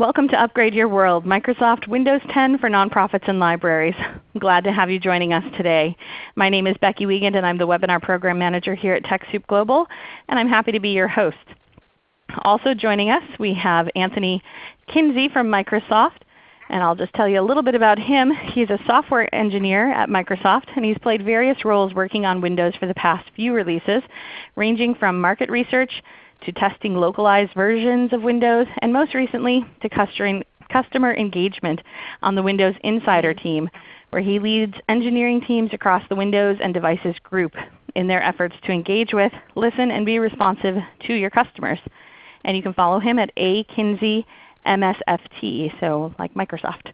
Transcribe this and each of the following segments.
Welcome to Upgrade Your World, Microsoft Windows 10 for Nonprofits and Libraries. I'm glad to have you joining us today. My name is Becky Wiegand and I'm the Webinar Program Manager here at TechSoup Global, and I'm happy to be your host. Also joining us we have Anthony Kinsey from Microsoft, and I'll just tell you a little bit about him. He's a software engineer at Microsoft, and he's played various roles working on Windows for the past few releases, ranging from market research to testing localized versions of Windows, and most recently to customer engagement on the Windows Insider team, where he leads engineering teams across the Windows and Devices group in their efforts to engage with, listen, and be responsive to your customers. And you can follow him at A MSFT, so like Microsoft.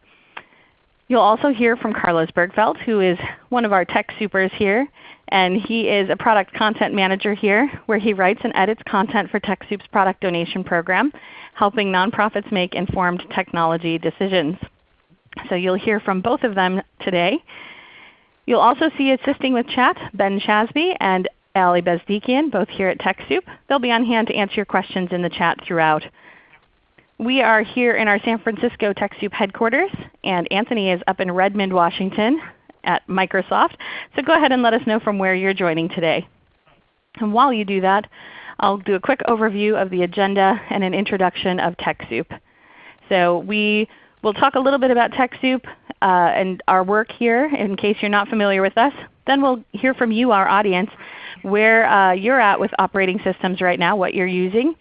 You'll also hear from Carlos Bergfeldt, who is one of our TechSoupers here. And he is a product content manager here where he writes and edits content for TechSoup's product donation program, helping nonprofits make informed technology decisions. So you'll hear from both of them today. You'll also see assisting with chat Ben Chasby and Ali Bezdikian, both here at TechSoup. They'll be on hand to answer your questions in the chat throughout. We are here in our San Francisco TechSoup headquarters, and Anthony is up in Redmond, Washington at Microsoft. So go ahead and let us know from where you're joining today. And while you do that, I'll do a quick overview of the agenda and an introduction of TechSoup. So we will talk a little bit about TechSoup uh, and our work here in case you're not familiar with us. Then we'll hear from you, our audience, where uh, you're at with operating systems right now, what you're using.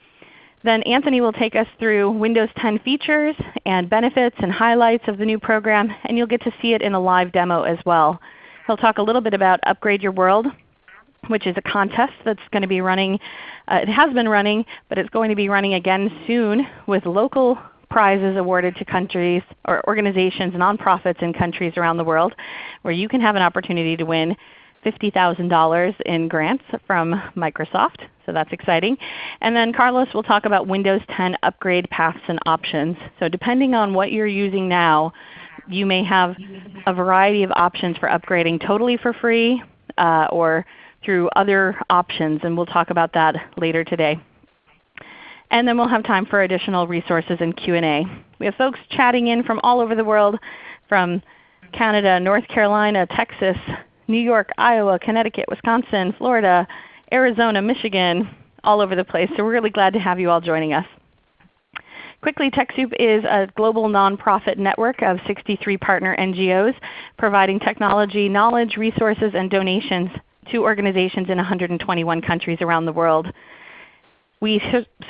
Then Anthony will take us through Windows 10 features and benefits and highlights of the new program, and you'll get to see it in a live demo as well. He'll talk a little bit about Upgrade Your World, which is a contest that's going to be running. Uh, it has been running, but it's going to be running again soon with local prizes awarded to countries or organizations, and nonprofits in countries around the world, where you can have an opportunity to win $50,000 in grants from Microsoft. So that's exciting. And then Carlos will talk about Windows 10 upgrade paths and options. So depending on what you're using now, you may have a variety of options for upgrading totally for free uh, or through other options, and we'll talk about that later today. And then we'll have time for additional resources and Q&A. We have folks chatting in from all over the world, from Canada, North Carolina, Texas, New York, Iowa, Connecticut, Wisconsin, Florida, Arizona, Michigan, all over the place. So we're really glad to have you all joining us. Quickly, TechSoup is a global nonprofit network of 63 partner NGOs providing technology, knowledge, resources, and donations to organizations in 121 countries around the world. We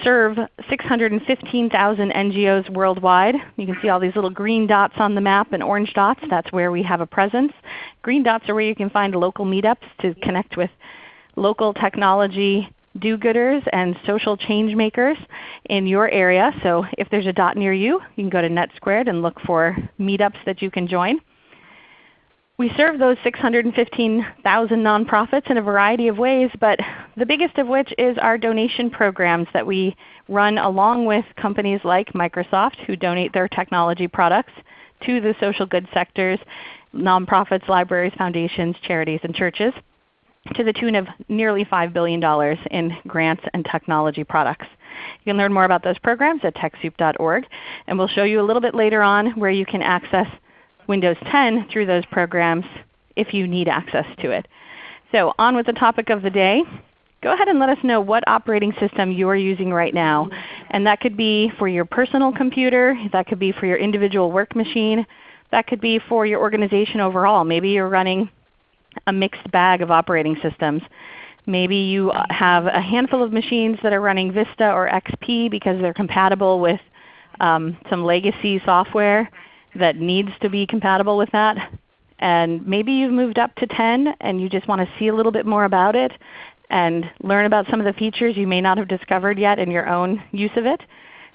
serve 615,000 NGOs worldwide. You can see all these little green dots on the map and orange dots. That's where we have a presence. Green dots are where you can find local meetups to connect with local technology do-gooders and social change makers in your area. So if there's a dot near you, you can go to NetSquared and look for meetups that you can join. We serve those 615,000 nonprofits in a variety of ways, but the biggest of which is our donation programs that we run along with companies like Microsoft who donate their technology products to the social good sectors, nonprofits, libraries, foundations, charities, and churches to the tune of nearly $5 billion in grants and technology products. You can learn more about those programs at TechSoup.org, and we'll show you a little bit later on where you can access Windows 10 through those programs if you need access to it. So on with the topic of the day. Go ahead and let us know what operating system you are using right now. And that could be for your personal computer, that could be for your individual work machine, that could be for your organization overall. Maybe you're running a mixed bag of operating systems. Maybe you have a handful of machines that are running Vista or XP because they're compatible with um, some legacy software that needs to be compatible with that. And maybe you've moved up to 10 and you just want to see a little bit more about it and learn about some of the features you may not have discovered yet in your own use of it.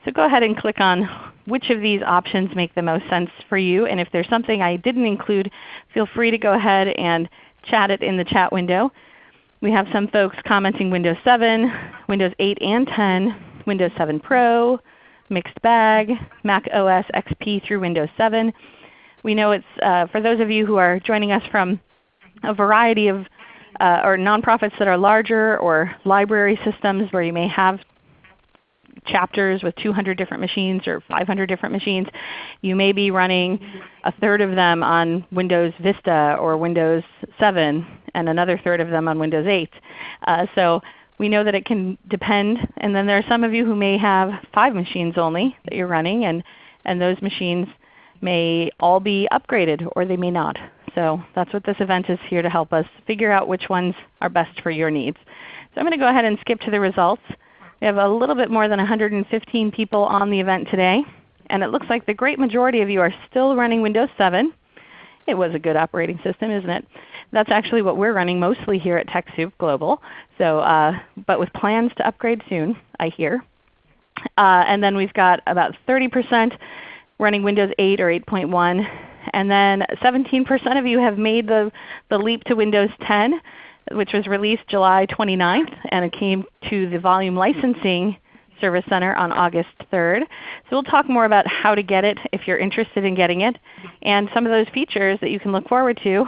So go ahead and click on which of these options make the most sense for you. And if there's something I didn't include, feel free to go ahead and chat it in the chat window. We have some folks commenting Windows 7, Windows 8 and 10, Windows 7 Pro, mixed bag, Mac OS XP through Windows 7. We know it's uh, for those of you who are joining us from a variety of uh, or nonprofits that are larger or library systems where you may have chapters with 200 different machines or 500 different machines. You may be running a third of them on Windows Vista or Windows 7 and another third of them on Windows 8. Uh, so we know that it can depend. And then there are some of you who may have five machines only that you're running, and, and those machines may all be upgraded or they may not. So that's what this event is here to help us figure out which ones are best for your needs. So I'm going to go ahead and skip to the results. We have a little bit more than 115 people on the event today. And it looks like the great majority of you are still running Windows 7. It was a good operating system, isn't it? That's actually what we're running mostly here at TechSoup Global. So, uh, but with plans to upgrade soon, I hear. Uh, and then we've got about 30% running Windows 8 or 8.1. And then 17% of you have made the, the leap to Windows 10, which was released July 29th, and it came to the volume licensing Service Center on August 3rd. So we'll talk more about how to get it if you're interested in getting it, and some of those features that you can look forward to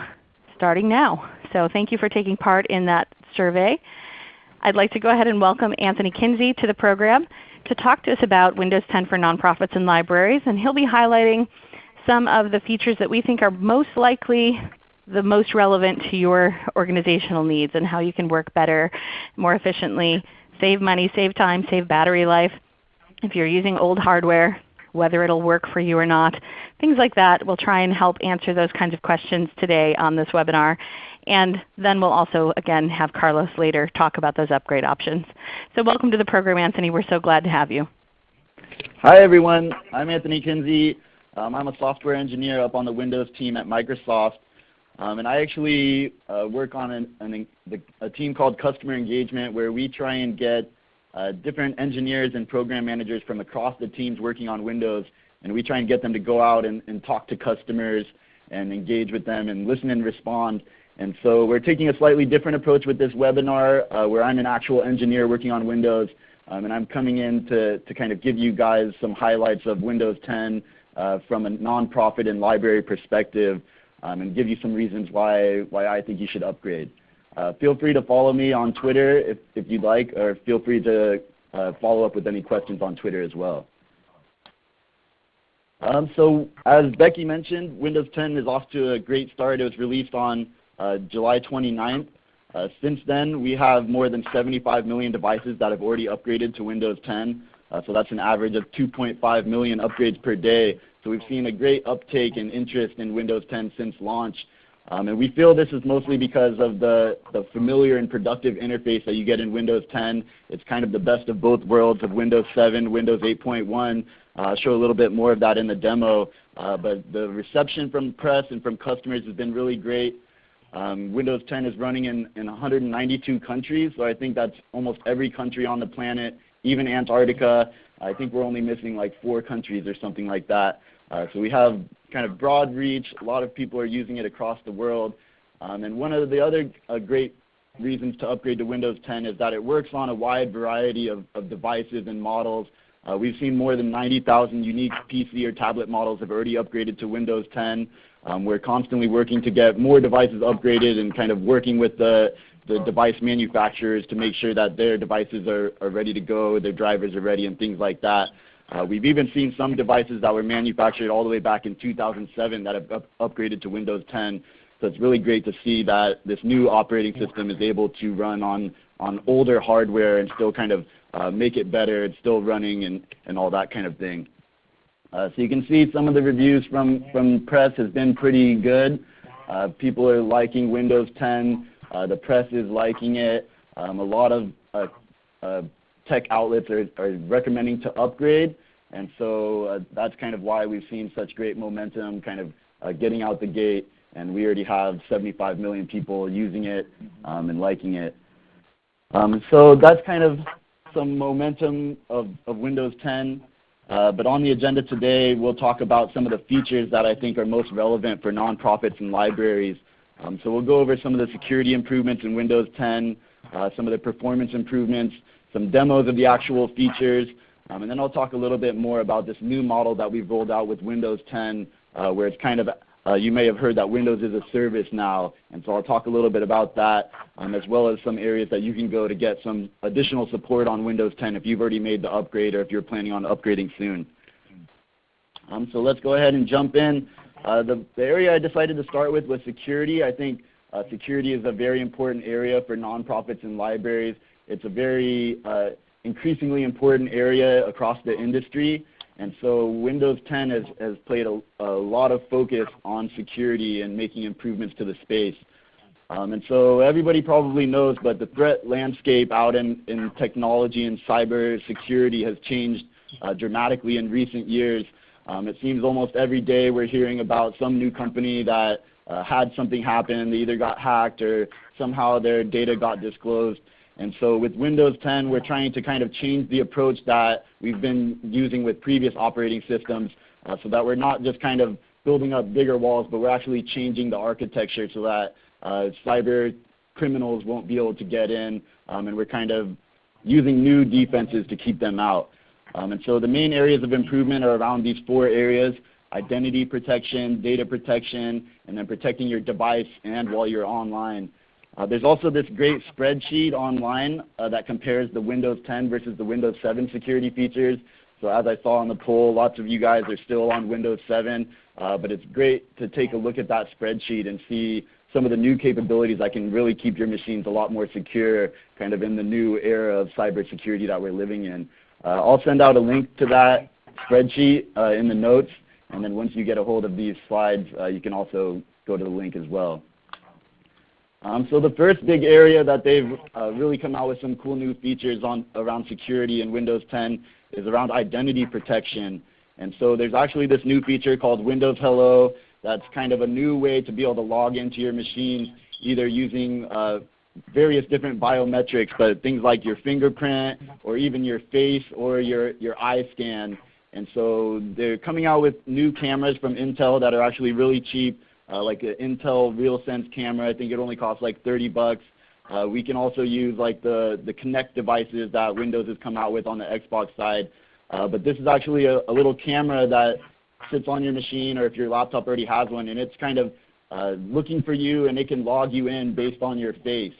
starting now. So thank you for taking part in that survey. I'd like to go ahead and welcome Anthony Kinsey to the program to talk to us about Windows 10 for nonprofits and libraries. And he'll be highlighting some of the features that we think are most likely the most relevant to your organizational needs and how you can work better, more efficiently, save money, save time, save battery life. If you're using old hardware, whether it will work for you or not. Things like that. We'll try and help answer those kinds of questions today on this webinar. And then we'll also again have Carlos later talk about those upgrade options. So welcome to the program Anthony. We're so glad to have you. Hi everyone. I'm Anthony Kinsey. Um, I'm a software engineer up on the Windows team at Microsoft. Um, and I actually uh, work on an, an, a team called Customer Engagement where we try and get uh, different engineers and program managers from across the teams working on Windows, and we try and get them to go out and, and talk to customers and engage with them and listen and respond. And so we're taking a slightly different approach with this webinar uh, where I'm an actual engineer working on Windows, um, and I'm coming in to, to kind of give you guys some highlights of Windows 10 uh, from a nonprofit and library perspective um, and give you some reasons why, why I think you should upgrade. Uh, feel free to follow me on Twitter if, if you'd like, or feel free to uh, follow up with any questions on Twitter as well. Um, so as Becky mentioned, Windows 10 is off to a great start. It was released on uh, July 29th. Uh, since then, we have more than 75 million devices that have already upgraded to Windows 10. Uh, so that's an average of 2.5 million upgrades per day. So we've seen a great uptake and interest in Windows 10 since launch. Um, and we feel this is mostly because of the, the familiar and productive interface that you get in Windows 10. It's kind of the best of both worlds of Windows 7, Windows 8.1. Uh, show a little bit more of that in the demo. Uh, but the reception from press and from customers has been really great. Um, Windows 10 is running in, in 192 countries, so I think that's almost every country on the planet, even Antarctica. I think we're only missing like four countries or something like that. Uh, so we have kind of broad reach. A lot of people are using it across the world. Um, and one of the other uh, great reasons to upgrade to Windows 10 is that it works on a wide variety of, of devices and models. Uh, we've seen more than 90,000 unique PC or tablet models have already upgraded to Windows 10. Um, we're constantly working to get more devices upgraded and kind of working with the, the device manufacturers to make sure that their devices are, are ready to go, their drivers are ready, and things like that. Uh, we've even seen some devices that were manufactured all the way back in 2007 that have up upgraded to Windows 10. So it's really great to see that this new operating system is able to run on, on older hardware and still kind of uh, make it better. It's still running and, and all that kind of thing. Uh, so you can see some of the reviews from, from press has been pretty good. Uh, people are liking Windows 10. Uh, the press is liking it. Um, a lot of uh, tech outlets are, are recommending to upgrade. And so uh, that's kind of why we've seen such great momentum kind of uh, getting out the gate. And we already have 75 million people using it um, and liking it. Um, so that's kind of some momentum of, of Windows 10. Uh, but on the agenda today, we'll talk about some of the features that I think are most relevant for nonprofits and libraries. Um, so we'll go over some of the security improvements in Windows 10, uh, some of the performance improvements, some demos of the actual features, um, and then I'll talk a little bit more about this new model that we've rolled out with Windows 10 uh, where it's kind of uh, you may have heard that Windows is a service now, and so I'll talk a little bit about that, um, as well as some areas that you can go to get some additional support on Windows 10 if you've already made the upgrade or if you're planning on upgrading soon. Um, so let's go ahead and jump in. Uh, the, the, area I decided to start with was security. I think uh, security is a very important area for nonprofits and libraries. It's a very uh, increasingly important area across the industry. And so Windows 10 has, has played a, a, lot of focus on security and making improvements to the space. Um, and so everybody probably knows, but the threat landscape out in, in technology and cyber security has changed uh, dramatically in recent years. Um, it seems almost every day we're hearing about some new company that uh, had something happen. They either got hacked or somehow their data got disclosed. And so with Windows 10, we're trying to kind of change the approach that we've been using with previous operating systems uh, so that we're not just kind of building up bigger walls, but we're actually changing the architecture so that uh, cyber criminals won't be able to get in, um, and we're kind of using new defenses to keep them out. Um, and so the main areas of improvement are around these four areas, identity protection, data protection, and then protecting your device and while you're online. Uh, there's also this great spreadsheet online uh, that compares the Windows 10 versus the Windows 7 security features. So as I saw on the poll, lots of you guys are still on Windows 7, uh, but it's great to take a look at that spreadsheet and see some of the new capabilities that can really keep your machines a lot more secure kind of in the new era of cybersecurity that we're living in. Uh, I'll send out a link to that spreadsheet uh, in the notes, and then once you get a hold of these slides, uh, you can also go to the link as well. Um, so the first big area that they've uh, really come out with some cool new features on around security in Windows 10 is around identity protection. And so there's actually this new feature called Windows Hello that's kind of a new way to be able to log into your machine either using uh, various different biometrics, but things like your fingerprint or even your face or your, your eye scan. And so they're coming out with new cameras from Intel that are actually really cheap uh, like an Intel RealSense camera. I think it only costs like 30 bucks. Uh, we can also use like the, the Kinect devices that Windows has come out with on the Xbox side. Uh, but this is actually a, a, little camera that sits on your machine or if your laptop already has one and it's kind of uh, looking for you and it can log you in based on your face.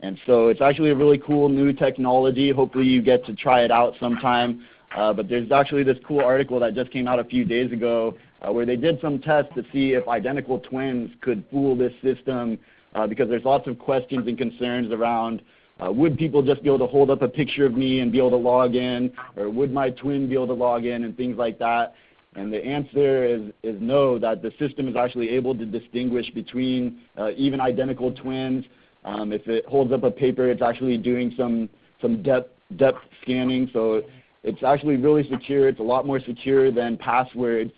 And so it's actually a really cool new technology. Hopefully you get to try it out sometime. Uh, but there's actually this cool article that just came out a few days ago uh, where they did some tests to see if identical twins could fool this system uh, because there's lots of questions and concerns around uh, would people just be able to hold up a picture of me and be able to log in or would my twin be able to log in and things like that. And the answer is, is no, that the system is actually able to distinguish between uh, even identical twins. Um, if it holds up a paper, it's actually doing some, some depth, depth scanning. So it's actually really secure. It's a lot more secure than passwords.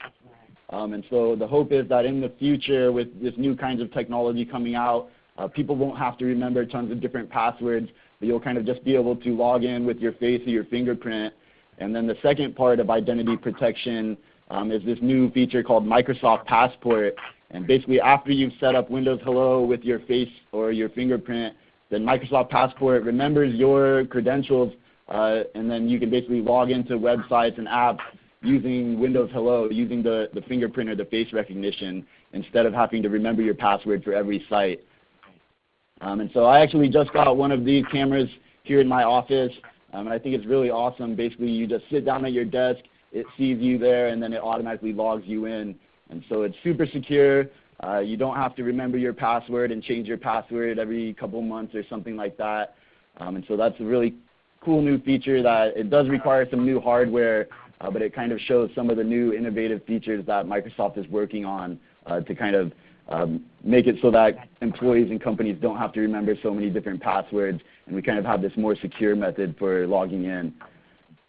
Um, and so the hope is that in the future with this new kinds of technology coming out, uh, people won't have to remember tons of different passwords, but you'll kind of just be able to log in with your face or your fingerprint. And then the second part of identity protection um, is this new feature called Microsoft Passport. And basically after you've set up Windows Hello with your face or your fingerprint, then Microsoft Passport remembers your credentials uh, and then you can basically log into websites and apps using Windows Hello, using the, the fingerprint or the face recognition instead of having to remember your password for every site. Um, and so I actually just got one of these cameras here in my office, um, and I think it's really awesome. Basically, you just sit down at your desk, it sees you there, and then it automatically logs you in. And so it's super secure. Uh, you don't have to remember your password and change your password every couple months or something like that. Um, and so that's a really cool new feature that it does require some new hardware uh, but it kind of shows some of the new innovative features that Microsoft is working on uh, to kind of um, make it so that employees and companies don't have to remember so many different passwords, and we kind of have this more secure method for logging in.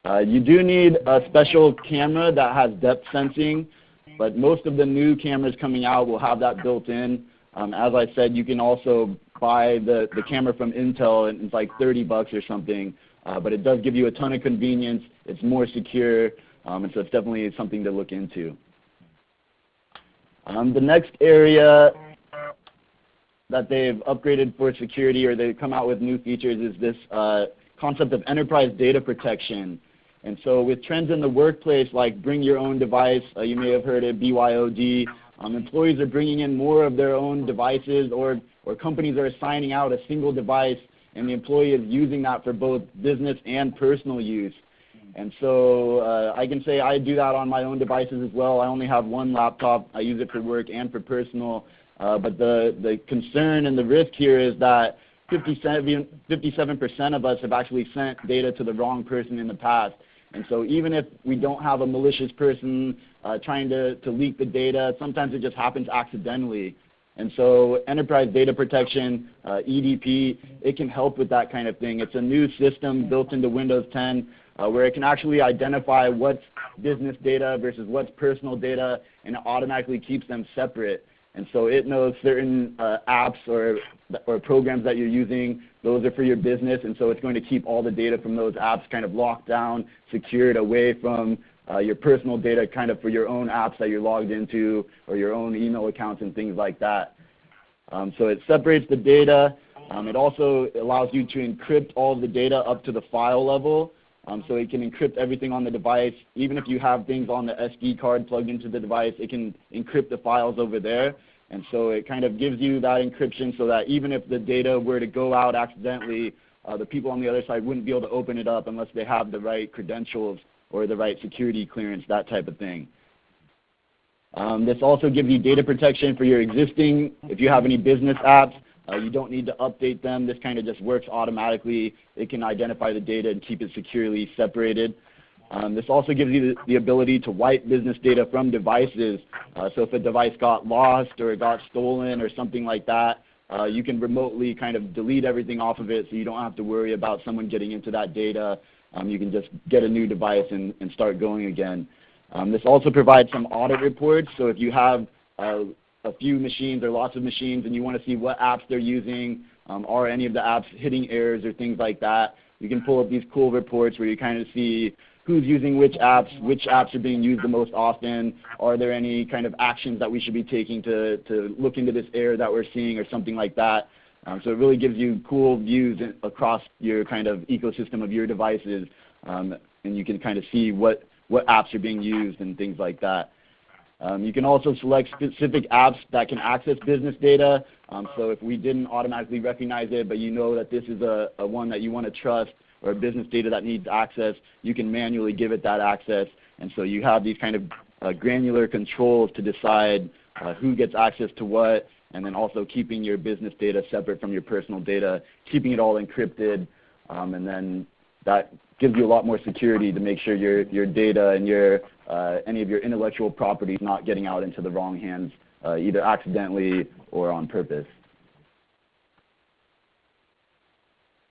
Uh, you do need a special camera that has depth sensing, but most of the new cameras coming out will have that built in. Um, as I said, you can also buy the, the camera from Intel, and it's like 30 bucks or something, uh, but it does give you a ton of convenience. It's more secure, um, and so it's definitely something to look into. Um, the next area that they've upgraded for security or they've come out with new features is this uh, concept of enterprise data protection. And so with trends in the workplace like bring your own device, uh, you may have heard of BYOD, Um, employees are bringing in more of their own devices or, or companies are assigning out a single device and the employee is using that for both business and personal use. And so uh, I can say I do that on my own devices as well. I only have one laptop. I use it for work and for personal. Uh, but the, the concern and the risk here is that 57, 57% of us have actually sent data to the wrong person in the past. And so even if we don't have a malicious person uh, trying to, to leak the data, sometimes it just happens accidentally. And so enterprise data protection, uh, EDP, it can help with that kind of thing. It's a new system built into Windows 10 uh, where it can actually identify what's business data versus what's personal data, and it automatically keeps them separate. And so it knows certain uh, apps or, or programs that you're using, those are for your business, and so it's going to keep all the data from those apps kind of locked down, secured away from uh, your personal data kind of for your own apps that you're logged into or your own email accounts and things like that. Um, so it separates the data. Um, it also allows you to encrypt all the data up to the file level. Um, so it can encrypt everything on the device. Even if you have things on the SD card plugged into the device, it can encrypt the files over there. And so it kind of gives you that encryption so that even if the data were to go out accidentally, uh, the people on the other side wouldn't be able to open it up unless they have the right credentials or the right security clearance, that type of thing. Um, this also gives you data protection for your existing, if you have any business apps, uh, you don't need to update them. This kind of just works automatically. It can identify the data and keep it securely separated. Um, this also gives you the, the, ability to wipe business data from devices. Uh, so if a device got lost or it got stolen or something like that, uh, you can remotely kind of delete everything off of it so you don't have to worry about someone getting into that data. Um, you can just get a new device and, and start going again. Um, this also provides some audit reports. So if you have uh, a few machines or lots of machines and you want to see what apps they're using, um, are any of the apps hitting errors or things like that, you can pull up these cool reports where you kind of see who's using which apps, which apps are being used the most often, are there any kind of actions that we should be taking to, to look into this error that we're seeing or something like that. Um, so it really gives you cool views across your kind of ecosystem of your devices, um, and you can kind of see what, what apps are being used and things like that. Um, you can also select specific apps that can access business data. Um, so if we didn't automatically recognize it, but you know that this is a, a one that you want to trust or business data that needs access, you can manually give it that access. And so you have these kind of uh, granular controls to decide uh, who gets access to what, and then also keeping your business data separate from your personal data, keeping it all encrypted, um, and then that gives you a lot more security to make sure your, your data and your, uh, any of your intellectual property is not getting out into the wrong hands, uh, either accidentally or on purpose.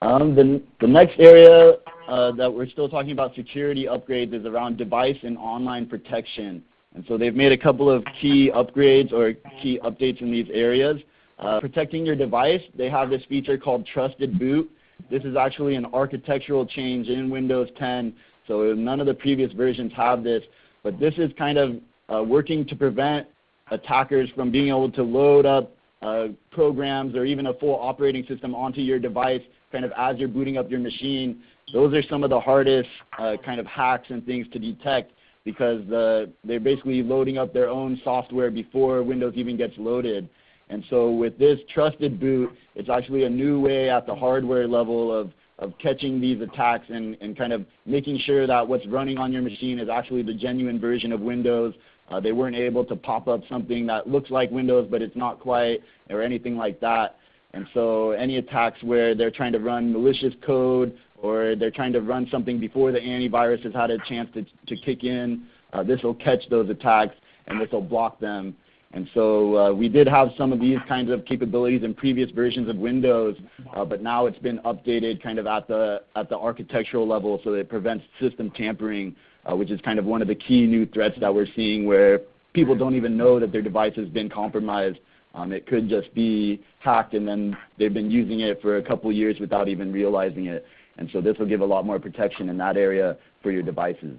Um, the, the next area uh, that we're still talking about security upgrades is around device and online protection. And so they've made a couple of key upgrades or key updates in these areas. Uh, protecting your device, they have this feature called Trusted Boot. This is actually an architectural change in Windows 10, so none of the previous versions have this. But this is kind of uh, working to prevent attackers from being able to load up uh, programs or even a full operating system onto your device kind of as you're booting up your machine. Those are some of the hardest uh, kind of hacks and things to detect because the, they're basically loading up their own software before Windows even gets loaded. And so with this trusted boot, it's actually a new way at the hardware level of, of catching these attacks and, and kind of making sure that what's running on your machine is actually the genuine version of Windows. Uh, they weren't able to pop up something that looks like Windows but it's not quite or anything like that. And so any attacks where they're trying to run malicious code or they're trying to run something before the antivirus has had a chance to, to kick in, uh, this will catch those attacks and this will block them. And so uh, we did have some of these kinds of capabilities in previous versions of Windows, uh, but now it's been updated kind of at the, at the architectural level so that it prevents system tampering, uh, which is kind of one of the key new threats that we're seeing where people don't even know that their device has been compromised. Um, it could just be hacked and then they've been using it for a couple years without even realizing it. And so this will give a lot more protection in that area for your devices.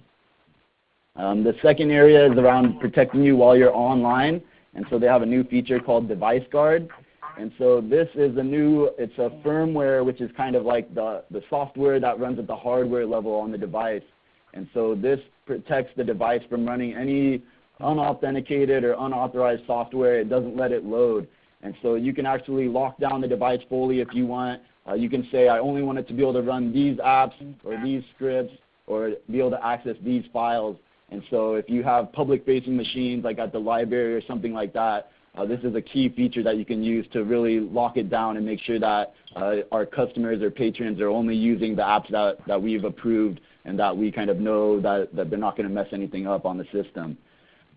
Um, the second area is around protecting you while you're online. And so they have a new feature called Device Guard. And so this is a new, it's a firmware which is kind of like the, the software that runs at the hardware level on the device. And so this protects the device from running any unauthenticated or unauthorized software, it doesn't let it load. And so you can actually lock down the device fully if you want. Uh, you can say, I only want it to be able to run these apps or these scripts or be able to access these files. And so if you have public-facing machines like at the library or something like that, uh, this is a key feature that you can use to really lock it down and make sure that uh, our customers or patrons are only using the apps that, that we've approved and that we kind of know that, that they're not going to mess anything up on the system.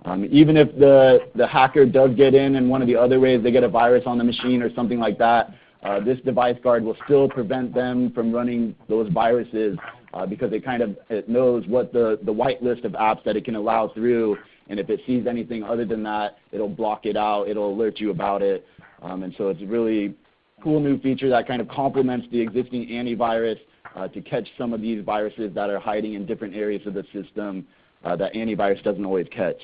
Um, even if the, the hacker does get in and one of the other ways, they get a virus on the machine or something like that, uh, this device guard will still prevent them from running those viruses uh, because it kind of it knows what the, the white list of apps that it can allow through. And if it sees anything other than that, it'll block it out. It'll alert you about it. Um, and so it's a really cool new feature that kind of complements the existing antivirus uh, to catch some of these viruses that are hiding in different areas of the system uh, that antivirus doesn't always catch.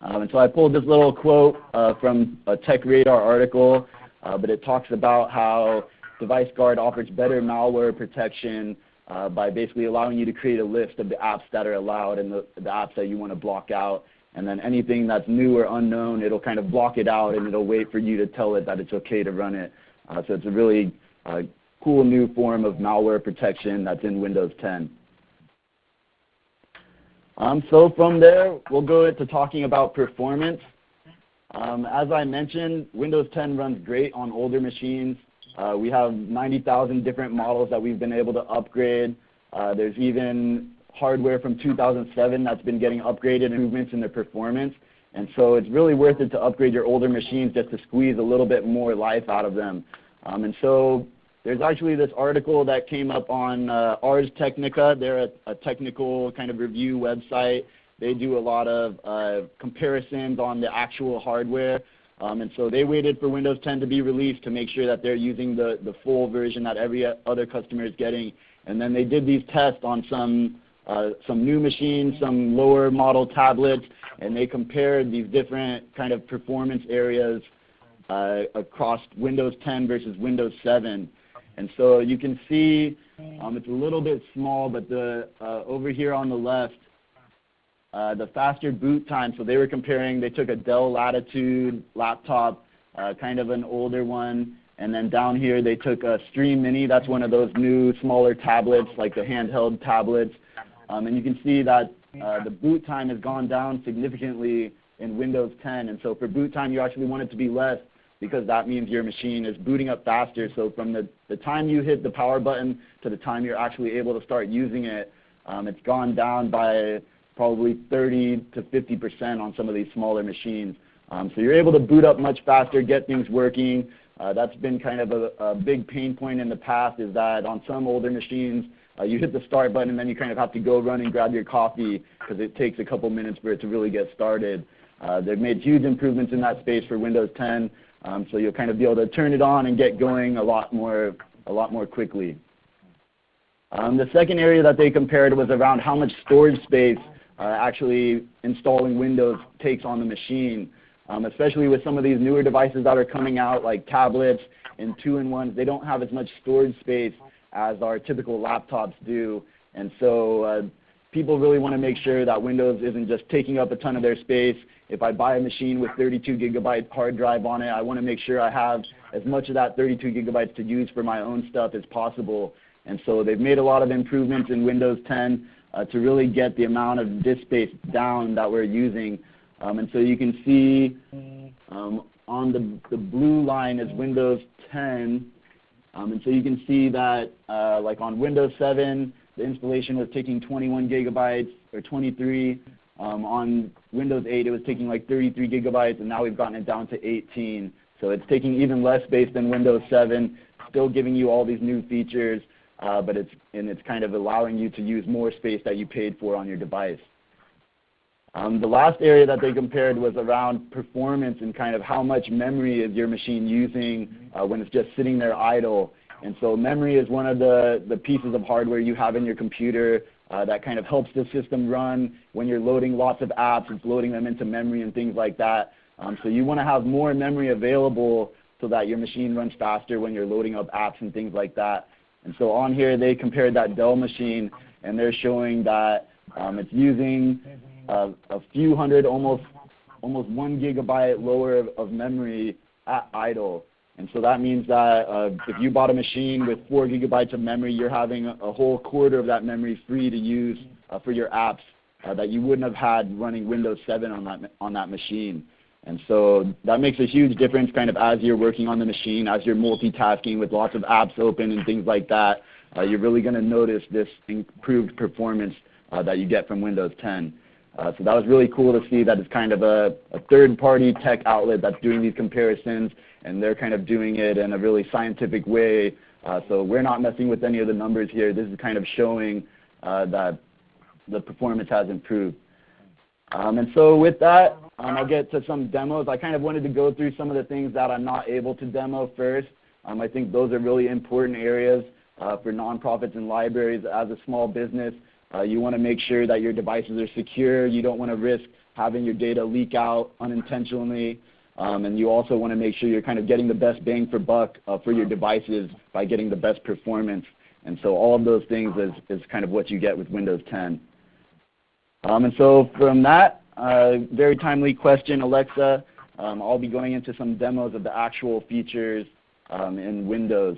Um, and so I pulled this little quote uh, from a TechRadar article uh, but it talks about how Device Guard offers better malware protection uh, by basically allowing you to create a list of the apps that are allowed and the, the apps that you want to block out. And then anything that's new or unknown, it'll kind of block it out and it'll wait for you to tell it that it's okay to run it. Uh, so it's a really uh, cool new form of malware protection that's in Windows 10. Um, so from there, we'll go into talking about performance. Um, as I mentioned, Windows 10 runs great on older machines. Uh, we have 90,000 different models that we've been able to upgrade. Uh, there's even hardware from 2007 that's been getting upgraded, and improvements in the performance. And so it's really worth it to upgrade your older machines just to squeeze a little bit more life out of them. Um, and so there's actually this article that came up on uh, Ars Technica. They're a, a technical kind of review website. They do a lot of uh, comparisons on the actual hardware. Um, and so they waited for Windows 10 to be released to make sure that they're using the, the full version that every other customer is getting. And then they did these tests on some, uh, some new machines, some lower model tablets, and they compared these different kind of performance areas uh, across Windows 10 versus Windows 7. And so you can see um, it's a little bit small, but the, uh, over here on the left, uh, the faster boot time, so they were comparing, they took a Dell Latitude laptop, uh, kind of an older one, and then down here they took a Stream Mini, that's one of those new smaller tablets, like the handheld tablets. Um, and you can see that uh, the boot time has gone down significantly in Windows 10. And so for boot time, you actually want it to be less because that means your machine is booting up faster. So from the, the time you hit the power button to the time you're actually able to start using it, um, it's gone down by probably 30 to 50% on some of these smaller machines. Um, so you're able to boot up much faster, get things working. Uh, that's been kind of a, a, big pain point in the past is that on some older machines, uh, you hit the start button and then you kind of have to go run and grab your coffee because it takes a couple minutes for it to really get started. Uh, they've made huge improvements in that space for Windows 10, um, so you'll kind of be able to turn it on and get going a lot more, a lot more quickly. Um, the second area that they compared was around how much storage space actually installing Windows takes on the machine, um, especially with some of these newer devices that are coming out like tablets and two-in-ones. They don't have as much storage space as our typical laptops do. And so uh, people really want to make sure that Windows isn't just taking up a ton of their space. If I buy a machine with 32 gigabyte hard drive on it, I want to make sure I have as much of that 32 gigabytes to use for my own stuff as possible. And so they've made a lot of improvements in Windows 10 uh, to really get the amount of disk space down that we're using. Um, and so you can see um, on the, the blue line is Windows 10. Um, and so you can see that uh, like on Windows 7, the installation was taking 21 gigabytes or 23. Um, on Windows 8, it was taking like 33 gigabytes, and now we've gotten it down to 18. So it's taking even less space than Windows 7, still giving you all these new features uh, but it's, and it's kind of allowing you to use more space that you paid for on your device. Um, the last area that they compared was around performance and kind of how much memory is your machine using uh, when it's just sitting there idle. And so memory is one of the, the pieces of hardware you have in your computer uh, that kind of helps the system run when you're loading lots of apps. It's loading them into memory and things like that. Um, so you want to have more memory available so that your machine runs faster when you're loading up apps and things like that. And so on here they compared that Dell machine and they're showing that um, it's using uh, a few hundred, almost almost one gigabyte lower of, of memory at idle. And so that means that uh, if you bought a machine with four gigabytes of memory, you're having a, a whole quarter of that memory free to use uh, for your apps uh, that you wouldn't have had running Windows 7 on that, on that machine. And so that makes a huge difference kind of as you're working on the machine, as you're multitasking with lots of apps open and things like that. Uh, you're really going to notice this improved performance uh, that you get from Windows 10. Uh, so that was really cool to see that it's kind of a, a third-party tech outlet that's doing these comparisons, and they're kind of doing it in a really scientific way. Uh, so we're not messing with any of the numbers here. This is kind of showing uh, that the performance has improved. Um, and so with that, um, I'll get to some demos. I kind of wanted to go through some of the things that I'm not able to demo first. Um, I think those are really important areas uh, for nonprofits and libraries as a small business. Uh, you want to make sure that your devices are secure. You don't want to risk having your data leak out unintentionally. Um, and you also want to make sure you're kind of getting the best bang for buck uh, for your devices by getting the best performance. And so all of those things is, is kind of what you get with Windows 10. Um, and so from that, uh, very timely question, Alexa, um, I'll be going into some demos of the actual features um, in Windows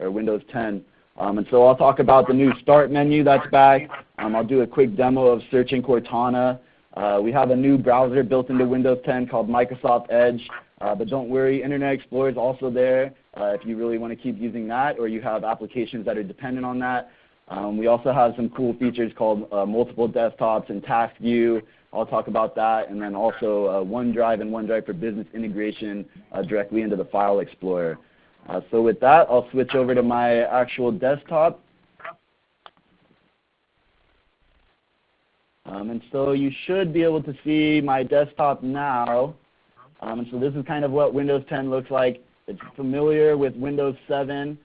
or Windows 10. Um, and so I'll talk about the new Start menu that's back. Um, I'll do a quick demo of searching Cortana. Uh, we have a new browser built into Windows 10 called Microsoft Edge. Uh, but don't worry, Internet Explorer is also there uh, if you really want to keep using that or you have applications that are dependent on that. Um, we also have some cool features called uh, multiple desktops and task view. I'll talk about that. And then also uh, OneDrive and OneDrive for Business integration uh, directly into the File Explorer. Uh, so with that, I'll switch over to my actual desktop. Um, and so you should be able to see my desktop now. Um, and so this is kind of what Windows 10 looks like. It's familiar with Windows 7.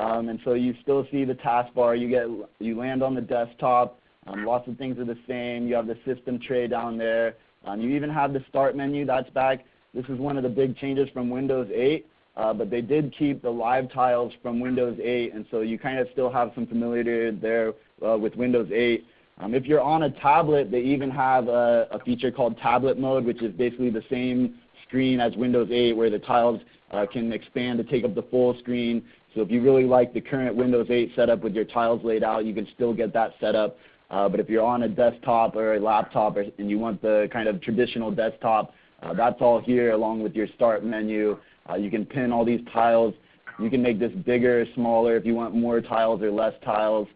Um, and so you still see the taskbar. You, get, you land on the desktop. Um, lots of things are the same. You have the system tray down there. Um, you even have the start menu. That's back. This is one of the big changes from Windows 8. Uh, but they did keep the live tiles from Windows 8, and so you kind of still have some familiarity there uh, with Windows 8. Um, if you're on a tablet, they even have a, a, feature called tablet mode, which is basically the same screen as Windows 8 where the tiles uh, can expand to take up the full screen. So if you really like the current Windows 8 setup with your tiles laid out, you can still get that set up. Uh, but if you're on a desktop or a laptop or, and you want the kind of traditional desktop, uh, that's all here along with your start menu. Uh, you can pin all these tiles. You can make this bigger, or smaller if you want more tiles or less tiles.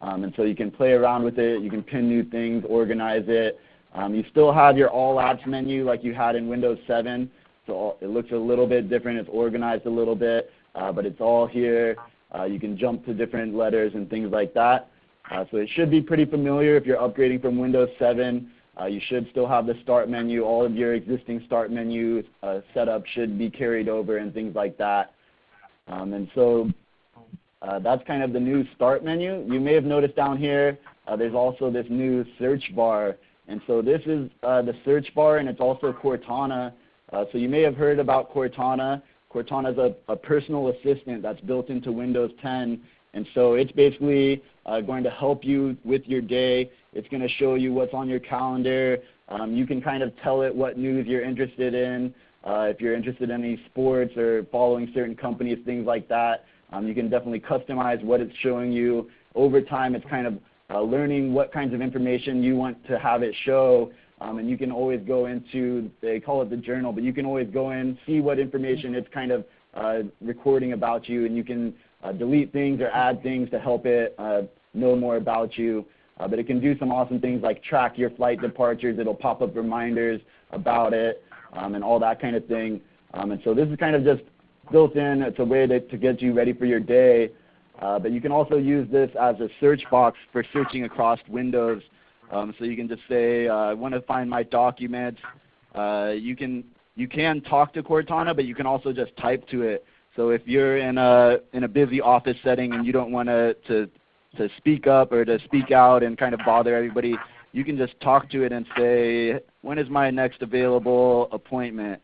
Um, and so you can play around with it. You can pin new things, organize it. Um, you still have your All Apps menu like you had in Windows 7. So it looks a little bit different. It's organized a little bit, uh, but it's all here. Uh, you can jump to different letters and things like that. Uh, so it should be pretty familiar if you're upgrading from Windows 7. Uh, you should still have the start menu. All of your existing start menu uh, setup should be carried over and things like that. Um, and so uh, that's kind of the new start menu. You may have noticed down here there's also this new search bar. And so this is the search bar and it's also Cortana. Uh, so you may have heard about Cortana. Cortana is a, a personal assistant that's built into Windows 10 and so it's basically uh, going to help you with your day. It's going to show you what's on your calendar. Um, you can kind of tell it what news you're interested in. Uh, if you're interested in any sports or following certain companies, things like that, um, you can definitely customize what it's showing you. Over time, it's kind of uh, learning what kinds of information you want to have it show. Um, and you can always go into, they call it the journal, but you can always go in, see what information it's kind of uh, recording about you, and you can uh, delete things or add things to help it uh, know more about you. Uh, but it can do some awesome things like track your flight departures. It'll pop up reminders about it um, and all that kind of thing. Um, and so this is kind of just built in. It's a way to, to get you ready for your day. Uh, but you can also use this as a search box for searching across Windows. Um, so you can just say, uh, I want to find my documents. Uh, you can you can talk to Cortana, but you can also just type to it. So if you're in a in a busy office setting and you don't want to to to speak up or to speak out and kind of bother everybody, you can just talk to it and say, when is my next available appointment?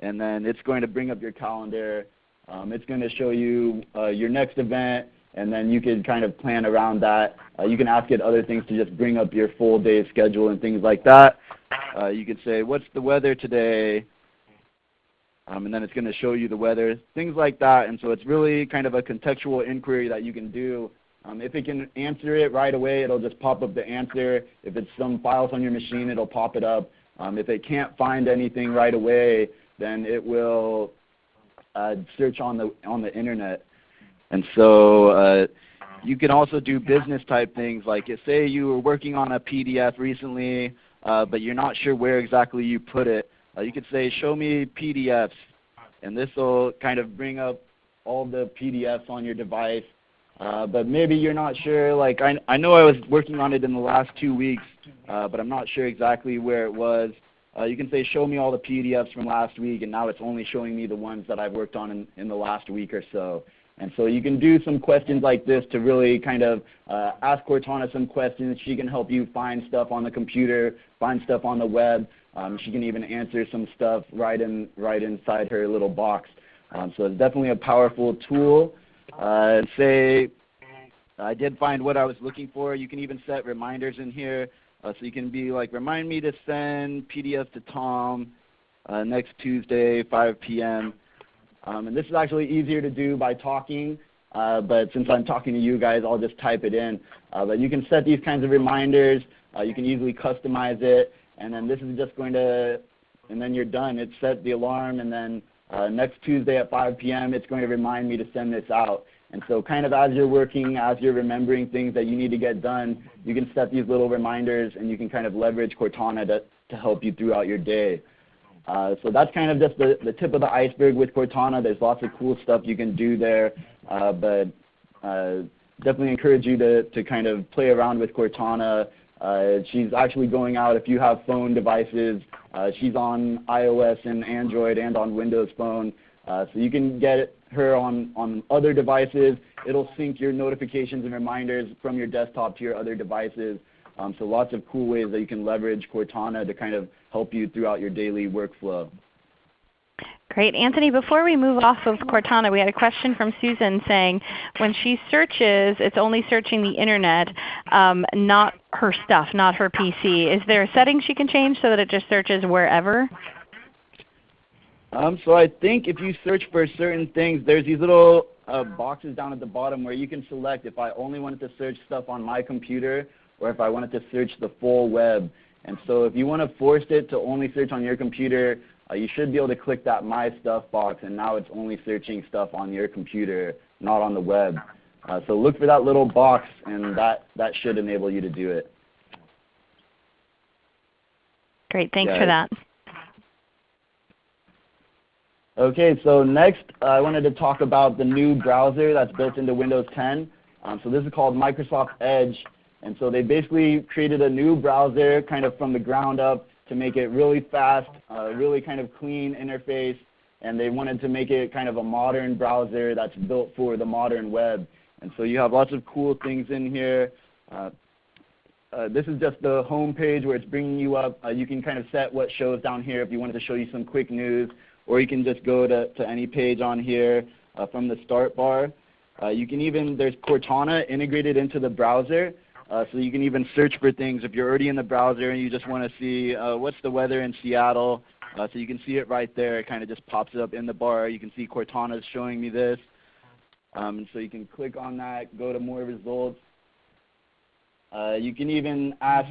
And then it's going to bring up your calendar. Um, it's going to show you uh, your next event. And then you can kind of plan around that. Uh, you can ask it other things to just bring up your full day schedule and things like that. Uh, you could say, what's the weather today? Um, and then it's going to show you the weather, things like that. And so it's really kind of a contextual inquiry that you can do. Um, if it can answer it right away, it'll just pop up the answer. If it's some files on your machine, it'll pop it up. Um, if it can't find anything right away, then it will uh, search on the on the internet. And so uh, you can also do business type things like say you were working on a PDF recently, uh, but you're not sure where exactly you put it. Uh, you could say, show me PDFs, and this will kind of bring up all the PDFs on your device. Uh, but maybe you're not sure, like I, I know I was working on it in the last two weeks, uh, but I'm not sure exactly where it was. Uh, you can say, show me all the PDFs from last week, and now it's only showing me the ones that I've worked on in, in the last week or so. And so you can do some questions like this to really kind of uh, ask Cortana some questions. She can help you find stuff on the computer, find stuff on the web. Um, she can even answer some stuff right, in, right inside her little box. Um, so it's definitely a powerful tool. Uh, say I did find what I was looking for. You can even set reminders in here. Uh, so you can be like, remind me to send PDF to Tom uh, next Tuesday, 5 p.m. Um, and this is actually easier to do by talking, uh, but since I'm talking to you guys, I'll just type it in. Uh, but you can set these kinds of reminders. Uh, you can easily customize it. And then this is just going to, and then you're done. It set the alarm, and then uh, next Tuesday at 5 p.m., it's going to remind me to send this out. And so kind of as you're working, as you're remembering things that you need to get done, you can set these little reminders and you can kind of leverage Cortana to, to help you throughout your day. Uh, so that's kind of just the, the tip of the iceberg with Cortana. There's lots of cool stuff you can do there, uh, but uh, definitely encourage you to, to kind of play around with Cortana. Uh, she's actually going out if you have phone devices. Uh, she's on iOS and Android and on Windows Phone. So you can get her on, on other devices. It'll sync your notifications and reminders from your desktop to your other devices. Um, so lots of cool ways that you can leverage Cortana to kind of help you throughout your daily workflow. Great. Anthony, before we move off of Cortana, we had a question from Susan saying when she searches, it's only searching the Internet, um, not her stuff, not her PC. Is there a setting she can change so that it just searches wherever? Um, so I think if you search for certain things, there's these little uh, boxes down at the bottom where you can select if I only wanted to search stuff on my computer or if I wanted to search the full web. And so if you want to force it to only search on your computer, uh, you should be able to click that My Stuff box, and now it's only searching stuff on your computer, not on the web. Uh, so look for that little box, and that, that should enable you to do it. Great. Thanks yeah. for that. Okay, so next uh, I wanted to talk about the new browser that's built into Windows 10. Um, so this is called Microsoft Edge. And so they basically created a new browser kind of from the ground up to make it really fast, uh, really kind of clean interface. And they wanted to make it kind of a modern browser that's built for the modern web. And so you have lots of cool things in here. Uh, uh, this is just the home page where it's bringing you up. Uh, you can kind of set what shows down here if you wanted to show you some quick news or you can just go to, to any page on here uh, from the start bar. Uh, you can even, there's Cortana integrated into the browser, uh, so you can even search for things if you're already in the browser and you just want to see uh, what's the weather in Seattle. Uh, so you can see it right there. It kind of just pops up in the bar. You can see Cortana is showing me this. Um, and so you can click on that, go to more results. Uh, you can even ask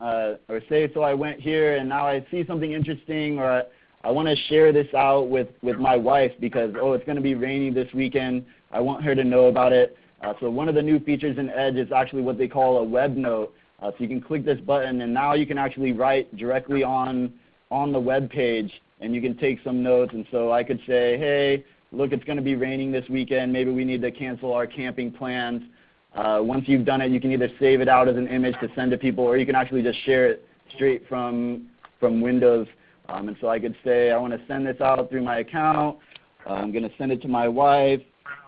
uh, or say, so I went here and now I see something interesting or I want to share this out with, with my wife because, oh, it's going to be rainy this weekend. I want her to know about it. Uh, so one of the new features in Edge is actually what they call a web note. Uh, so you can click this button and now you can actually write directly on, on the web page and you can take some notes. And so I could say, hey, look, it's going to be raining this weekend. Maybe we need to cancel our camping plans. Uh, once you've done it, you can either save it out as an image to send to people or you can actually just share it straight from, from Windows. Um, and so I could say, I want to send this out through my account. Uh, I'm going to send it to my wife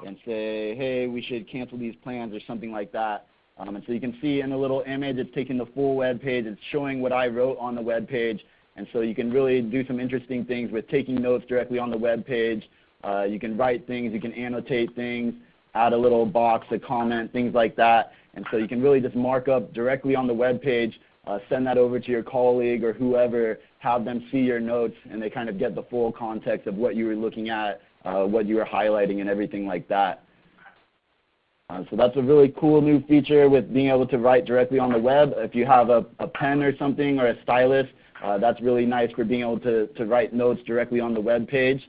and say, hey, we should cancel these plans or something like that. Um, and so you can see in the little image, it's taking the full web page. It's showing what I wrote on the web page. And so you can really do some interesting things with taking notes directly on the web page. Uh, you can write things. You can annotate things. add a little box, a comment, things like that. And so you can really just mark up directly on the web page, uh, send that over to your colleague or whoever, have them see your notes, and they kind of get the full context of what you were looking at, uh, what you were highlighting, and everything like that. Uh, so that's a really cool new feature with being able to write directly on the web. If you have a, a pen or something or a stylus, uh, that's really nice for being able to, to write notes directly on the web page.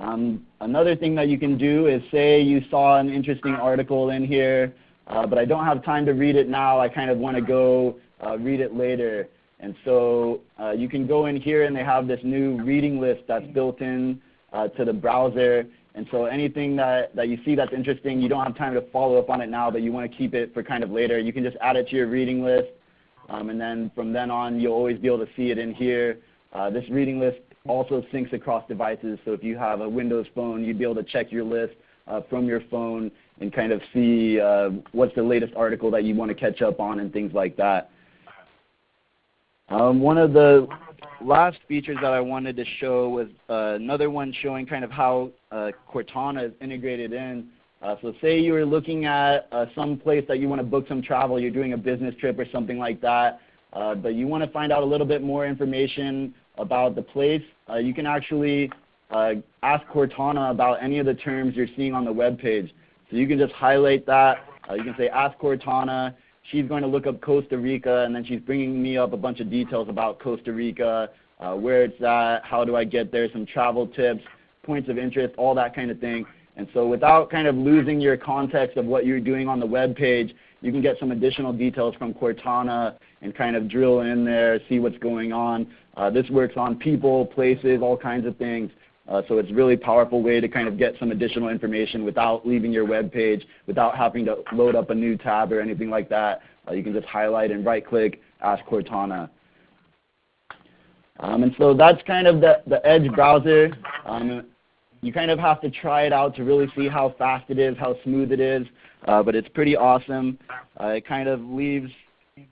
Um, another thing that you can do is say you saw an interesting article in here, uh, but I don't have time to read it now. I kind of want to go uh, read it later. And so uh, you can go in here and they have this new reading list that's built in uh, to the browser. And so anything that, that you see that's interesting, you don't have time to follow up on it now, but you want to keep it for kind of later. You can just add it to your reading list. Um, and then from then on, you'll always be able to see it in here. Uh, this reading list also syncs across devices. So if you have a Windows phone, you'd be able to check your list uh, from your phone and kind of see uh, what's the latest article that you want to catch up on and things like that. Um, one of the last features that I wanted to show was uh, another one showing kind of how uh, Cortana is integrated in. Uh, so say you were looking at uh, some place that you want to book some travel, you're doing a business trip or something like that, uh, but you want to find out a little bit more information about the place, uh, you can actually ask Cortana about any of the terms you're seeing on the web page. So you can just highlight that. you can say ask Cortana she's going to look up Costa Rica, and then she's bringing me up a bunch of details about Costa Rica, uh, where it's at, how do I get there, some travel tips, points of interest, all that kind of thing. And so without kind of losing your context of what you're doing on the web page, you can get some additional details from Cortana and kind of drill in there, see what's going on. Uh, this works on people, places, all kinds of things. Uh, so it's a really powerful way to kind of get some additional information without leaving your web page, without having to load up a new tab or anything like that. Uh, you can just highlight and right click Ask Cortana. Um, and so that's kind of the, the Edge browser. Um, you kind of have to try it out to really see how fast it is, how smooth it is, uh, but it's pretty awesome. Uh, it kind of leaves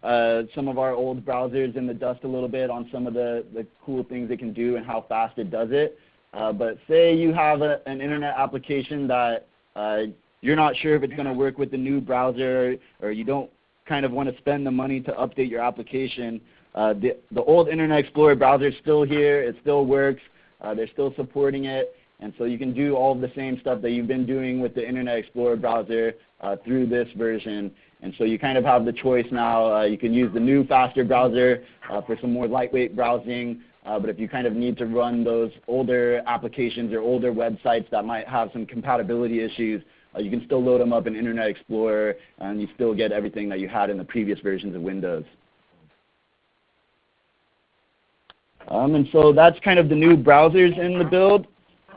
uh, some of our old browsers in the dust a little bit on some of the, the cool things it can do and how fast it does it. Uh, but say you have a, an internet application that uh, you're not sure if it's going to work with the new browser or you don't kind of want to spend the money to update your application. Uh, the, the old Internet Explorer browser is still here. It still works. Uh, they're still supporting it. And so you can do all of the same stuff that you've been doing with the Internet Explorer browser uh, through this version. And so you kind of have the choice now. You can use the new faster browser for some more lightweight browsing. Uh, but if you kind of need to run those older applications or older websites that might have some compatibility issues, uh, you can still load them up in Internet Explorer and you still get everything that you had in the previous versions of Windows. Um, and so that's kind of the new browsers in the build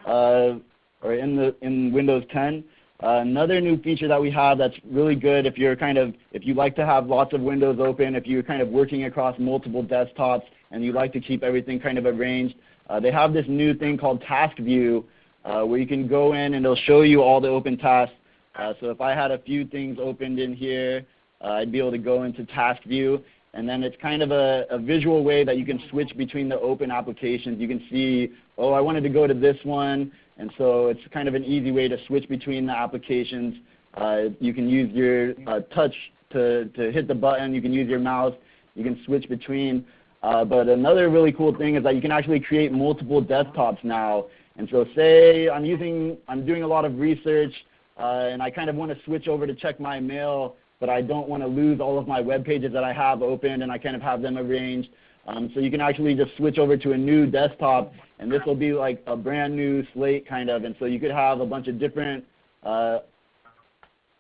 uh, or in, the, in Windows 10. Uh, another new feature that we have that's really good if you're kind of if you like to have lots of windows open, if you're kind of working across multiple desktops, and you like to keep everything kind of arranged, uh, they have this new thing called Task View uh, where you can go in and it'll show you all the open tasks. Uh, so if I had a few things opened in here, uh, I'd be able to go into Task View. And then it's kind of a, a, visual way that you can switch between the open applications. You can see, oh, I wanted to go to this one. And so it's kind of an easy way to switch between the applications. Uh, you can use your uh, touch to, to hit the button. You can use your mouse. You can switch between. Uh, but another really cool thing is that you can actually create multiple desktops now. And so say I'm using, I'm doing a lot of research uh, and I kind of want to switch over to check my mail, but I don't want to lose all of my web pages that I have open and I kind of have them arranged. Um, so you can actually just switch over to a new desktop and this will be like a brand new slate kind of. And so you could have a bunch of different, uh,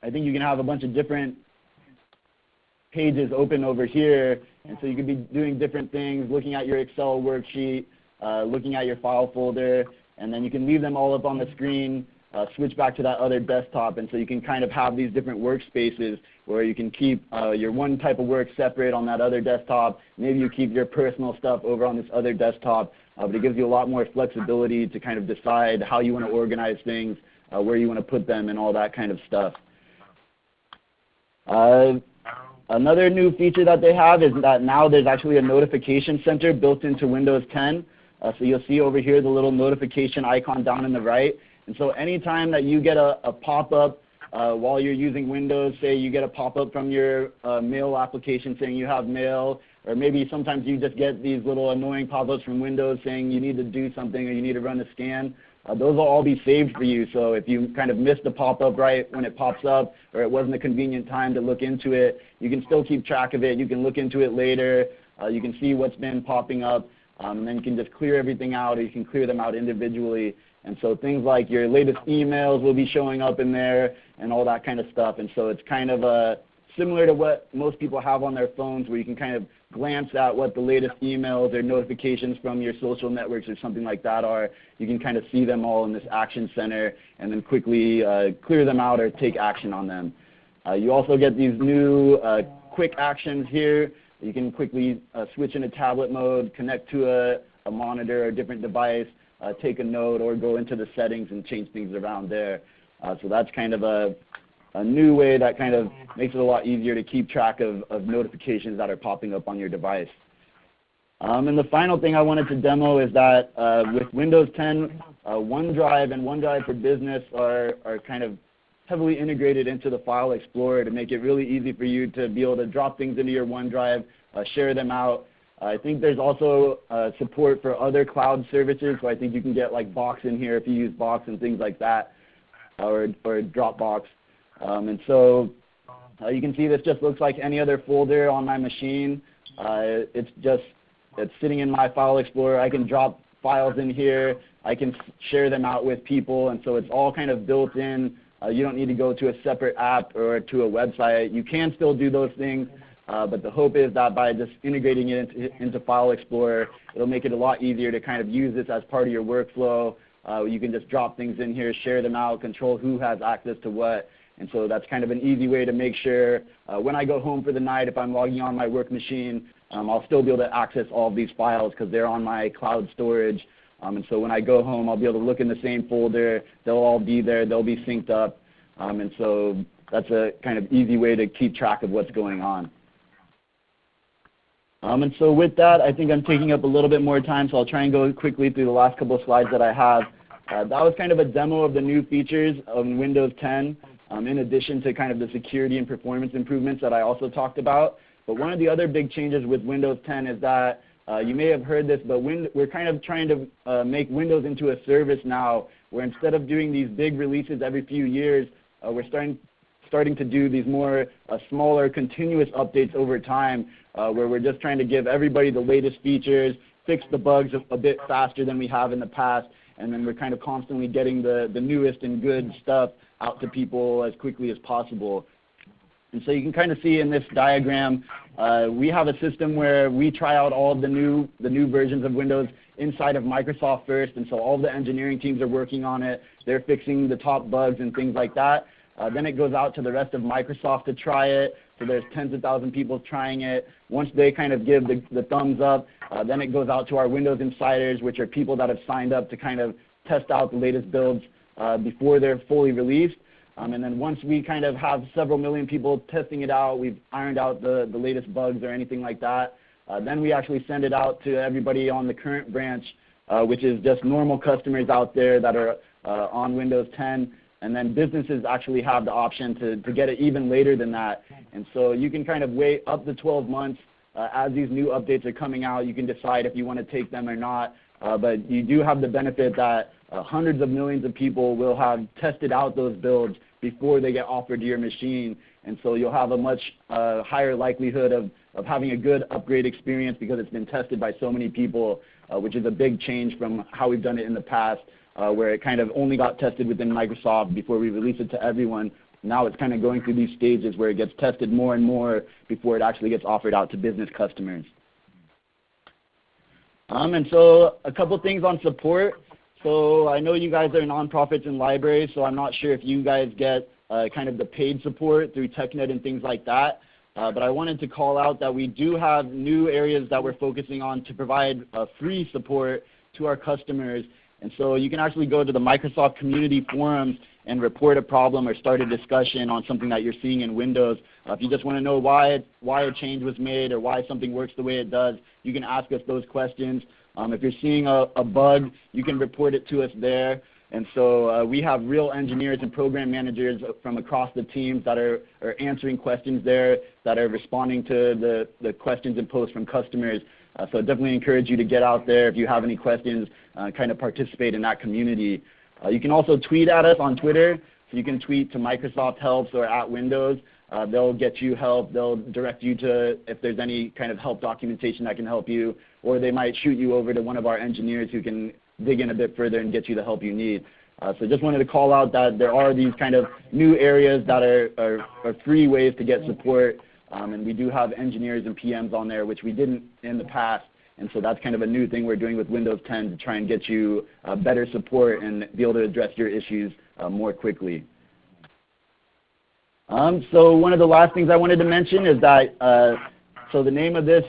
I think you can have a bunch of different pages open over here. And so you could be doing different things, looking at your Excel worksheet, uh, looking at your file folder, and then you can leave them all up on the screen, uh, switch back to that other desktop, and so you can kind of have these different workspaces where you can keep uh, your one type of work separate on that other desktop. Maybe you keep your personal stuff over on this other desktop, uh, but it gives you a lot more flexibility to kind of decide how you want to organize things, uh, where you want to put them, and all that kind of stuff. Another new feature that they have is that now there's actually a notification center built into Windows 10. Uh, so you'll see over here the little notification icon down in the right. And so anytime that you get a, a pop-up uh, while you're using Windows, say you get a pop-up from your uh, mail application saying you have mail, or maybe sometimes you just get these little annoying pop-ups from Windows saying you need to do something or you need to run a scan. Uh, those will all be saved for you. So if you kind of missed the pop-up right when it pops up or it wasn't a convenient time to look into it, you can still keep track of it. You can look into it later. Uh, you can see what's been popping up. Um, and then you can just clear everything out or you can clear them out individually. And so things like your latest emails will be showing up in there and all that kind of stuff. And so it's kind of a similar to what most people have on their phones where you can kind of glance at what the latest emails or notifications from your social networks or something like that are. You can kind of see them all in this action center and then quickly uh, clear them out or take action on them. Uh, you also get these new uh, quick actions here. You can quickly uh, switch into tablet mode, connect to a, a monitor or a different device, uh, take a note, or go into the settings and change things around there. Uh, so that's kind of a a new way that kind of makes it a lot easier to keep track of, of notifications that are popping up on your device. Um, and the final thing I wanted to demo is that uh, with Windows 10, uh, OneDrive and OneDrive for Business are, are kind of heavily integrated into the File Explorer to make it really easy for you to be able to drop things into your OneDrive, uh, share them out. I think there's also uh, support for other cloud services, so I think you can get like Box in here if you use Box and things like that, or, or Dropbox. Um, and so uh, you can see this just looks like any other folder on my machine. Uh, it's just it's sitting in my file explorer. I can drop files in here. I can share them out with people, and so it's all kind of built in. Uh, you don't need to go to a separate app or to a website. You can still do those things, uh, but the hope is that by just integrating it into, into, File Explorer, it'll make it a lot easier to kind of use this as part of your workflow. Uh, you can just drop things in here, share them out, control who has access to what, and so that's kind of an easy way to make sure uh, when I go home for the night, if I'm logging on my work machine, um, I'll still be able to access all of these files because they're on my cloud storage. Um, and so when I go home, I'll be able to look in the same folder. They'll all be there. They'll be synced up. Um, and so that's a kind of easy way to keep track of what's going on. Um, and so with that, I think I'm taking up a little bit more time, so I'll try and go quickly through the last couple of slides that I have. Uh, that was kind of a demo of the new features of Windows 10 um, in addition to kind of the security and performance improvements that I also talked about. But one of the other big changes with Windows 10 is that uh, you may have heard this, but we're kind of trying to uh, make Windows into a service now where instead of doing these big releases every few years, uh, we're starting, starting to do these more uh, smaller continuous updates over time uh, where we're just trying to give everybody the latest features, fix the bugs a, a bit faster than we have in the past, and then we're kind of constantly getting the, the newest and good stuff out to people as quickly as possible. And so you can kind of see in this diagram, uh, we have a system where we try out all the new, the new versions of Windows inside of Microsoft first, and so all the engineering teams are working on it. They're fixing the top bugs and things like that. Uh, then it goes out to the rest of Microsoft to try it. So there's tens of thousands people trying it. Once they kind of give the, the thumbs up, uh, then it goes out to our Windows insiders, which are people that have signed up to kind of test out the latest builds before they're fully released. Um, and then once we kind of have several million people testing it out, we've ironed out the, the latest bugs or anything like that, uh, then we actually send it out to everybody on the current branch, uh, which is just normal customers out there that are uh, on Windows 10. And then businesses actually have the option to, to get it even later than that. And so you can kind of wait up to 12 months uh, as these new updates are coming out. You can decide if you want to take them or not. Uh, but you do have the benefit that uh, hundreds of millions of people will have tested out those builds before they get offered to your machine. And so you'll have a much uh, higher likelihood of, of having a good upgrade experience because it's been tested by so many people, uh, which is a big change from how we've done it in the past, uh, where it kind of only got tested within Microsoft before we release it to everyone. Now it's kind of going through these stages where it gets tested more and more before it actually gets offered out to business customers. Um, and so a couple things on support. So I know you guys are nonprofits and libraries, so I'm not sure if you guys get uh, kind of the paid support through TechNet and things like that. Uh, but I wanted to call out that we do have new areas that we're focusing on to provide uh, free support to our customers. And so you can actually go to the Microsoft Community Forums and report a problem or start a discussion on something that you're seeing in Windows. Uh, if you just want to know why, why a change was made or why something works the way it does, you can ask us those questions. Um, if you're seeing a, a, bug, you can report it to us there. And so uh, we have real engineers and program managers from across the teams that are, are answering questions there, that are responding to the, the questions and posts from customers. Uh, so definitely encourage you to get out there if you have any questions, uh, kind of participate in that community. Uh, you can also tweet at us on Twitter. So you can tweet to Microsoft Helps or at Windows. Uh, they'll get you help. They'll direct you to if there's any kind of help documentation that can help you, or they might shoot you over to one of our engineers who can dig in a bit further and get you the help you need. Uh, so just wanted to call out that there are these kind of new areas that are, are, are free ways to get support. Um, and we do have engineers and PMs on there, which we didn't in the past. And so that's kind of a new thing we're doing with Windows 10 to try and get you uh, better support and be able to address your issues uh, more quickly. Um, so one of the last things I wanted to mention is that, uh, so the name of this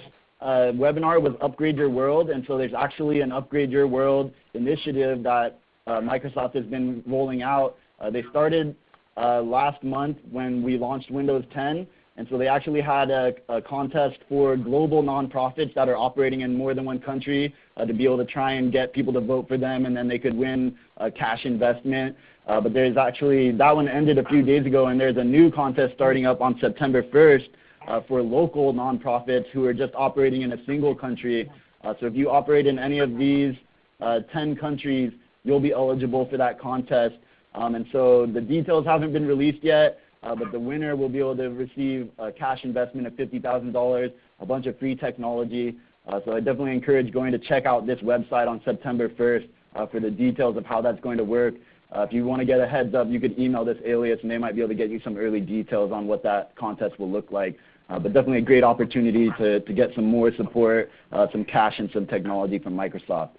uh, webinar was Upgrade Your World, and so there's actually an Upgrade Your World initiative that uh, Microsoft has been rolling out. Uh, they started uh, last month when we launched Windows 10, and so they actually had a, a, contest for global nonprofits that are operating in more than one country uh, to be able to try and get people to vote for them, and then they could win a cash investment. Uh, but there's actually, that one ended a few days ago, and there's a new contest starting up on September 1st uh, for local nonprofits who are just operating in a single country. Uh, so if you operate in any of these uh, 10 countries, you'll be eligible for that contest. Um, and so the details haven't been released yet, uh, but the winner will be able to receive a cash investment of $50,000, a bunch of free technology. Uh, so I definitely encourage going to check out this website on September 1st for the details of how that's going to work. Uh, if you want to get a heads up, you could email this alias and they might be able to get you some early details on what that contest will look like. Uh, but definitely a great opportunity to, to get some more support, uh, some cash and some technology from Microsoft.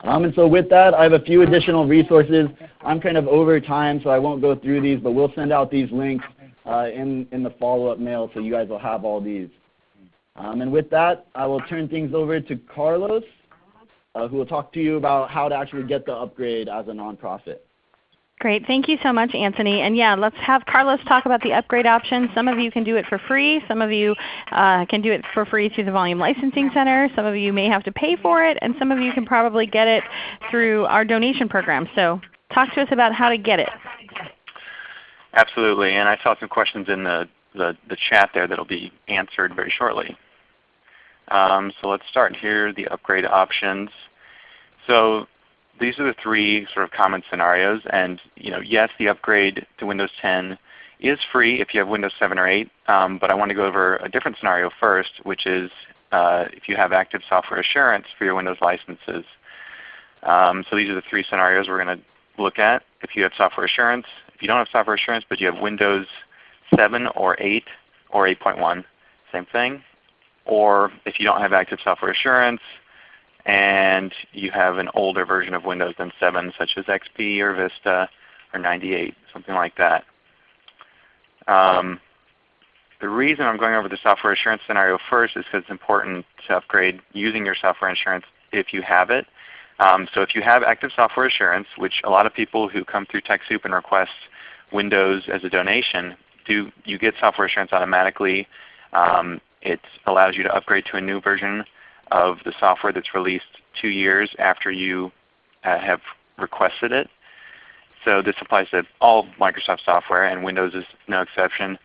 Um, and so with that, I have a few additional resources. I'm kind of over time, so I won't go through these, but we'll send out these links uh, in, in the follow-up mail so you guys will have all these. Um, and with that, I will turn things over to Carlos uh, who will talk to you about how to actually get the upgrade as a nonprofit. Great. Thank you so much, Anthony. And yeah, let's have Carlos talk about the upgrade option. Some of you can do it for free. Some of you uh, can do it for free through the Volume Licensing Center. Some of you may have to pay for it. And some of you can probably get it through our donation program. So talk to us about how to get it. Absolutely. And I saw some questions in the, the, the chat there that will be answered very shortly. Um, so let's start here, the upgrade options. So these are the three sort of common scenarios. And you know, yes, the upgrade to Windows 10 is free if you have Windows 7 or 8. Um, but I want to go over a different scenario first, which is uh, if you have active software assurance for your Windows licenses. Um, so these are the three scenarios we're going to look at. If you have software assurance, if you don't have software assurance but you have Windows 7 or 8 or 8.1, same thing or if you don't have active software assurance and you have an older version of Windows than 7 such as XP or Vista or 98, something like that. Um, the reason I'm going over the software assurance scenario first is because it's important to upgrade using your software assurance if you have it. Um, so if you have active software assurance, which a lot of people who come through TechSoup and request Windows as a donation, do you get software assurance automatically. Um, it allows you to upgrade to a new version of the software that's released two years after you uh, have requested it. So this applies to all Microsoft software, and Windows is no exception.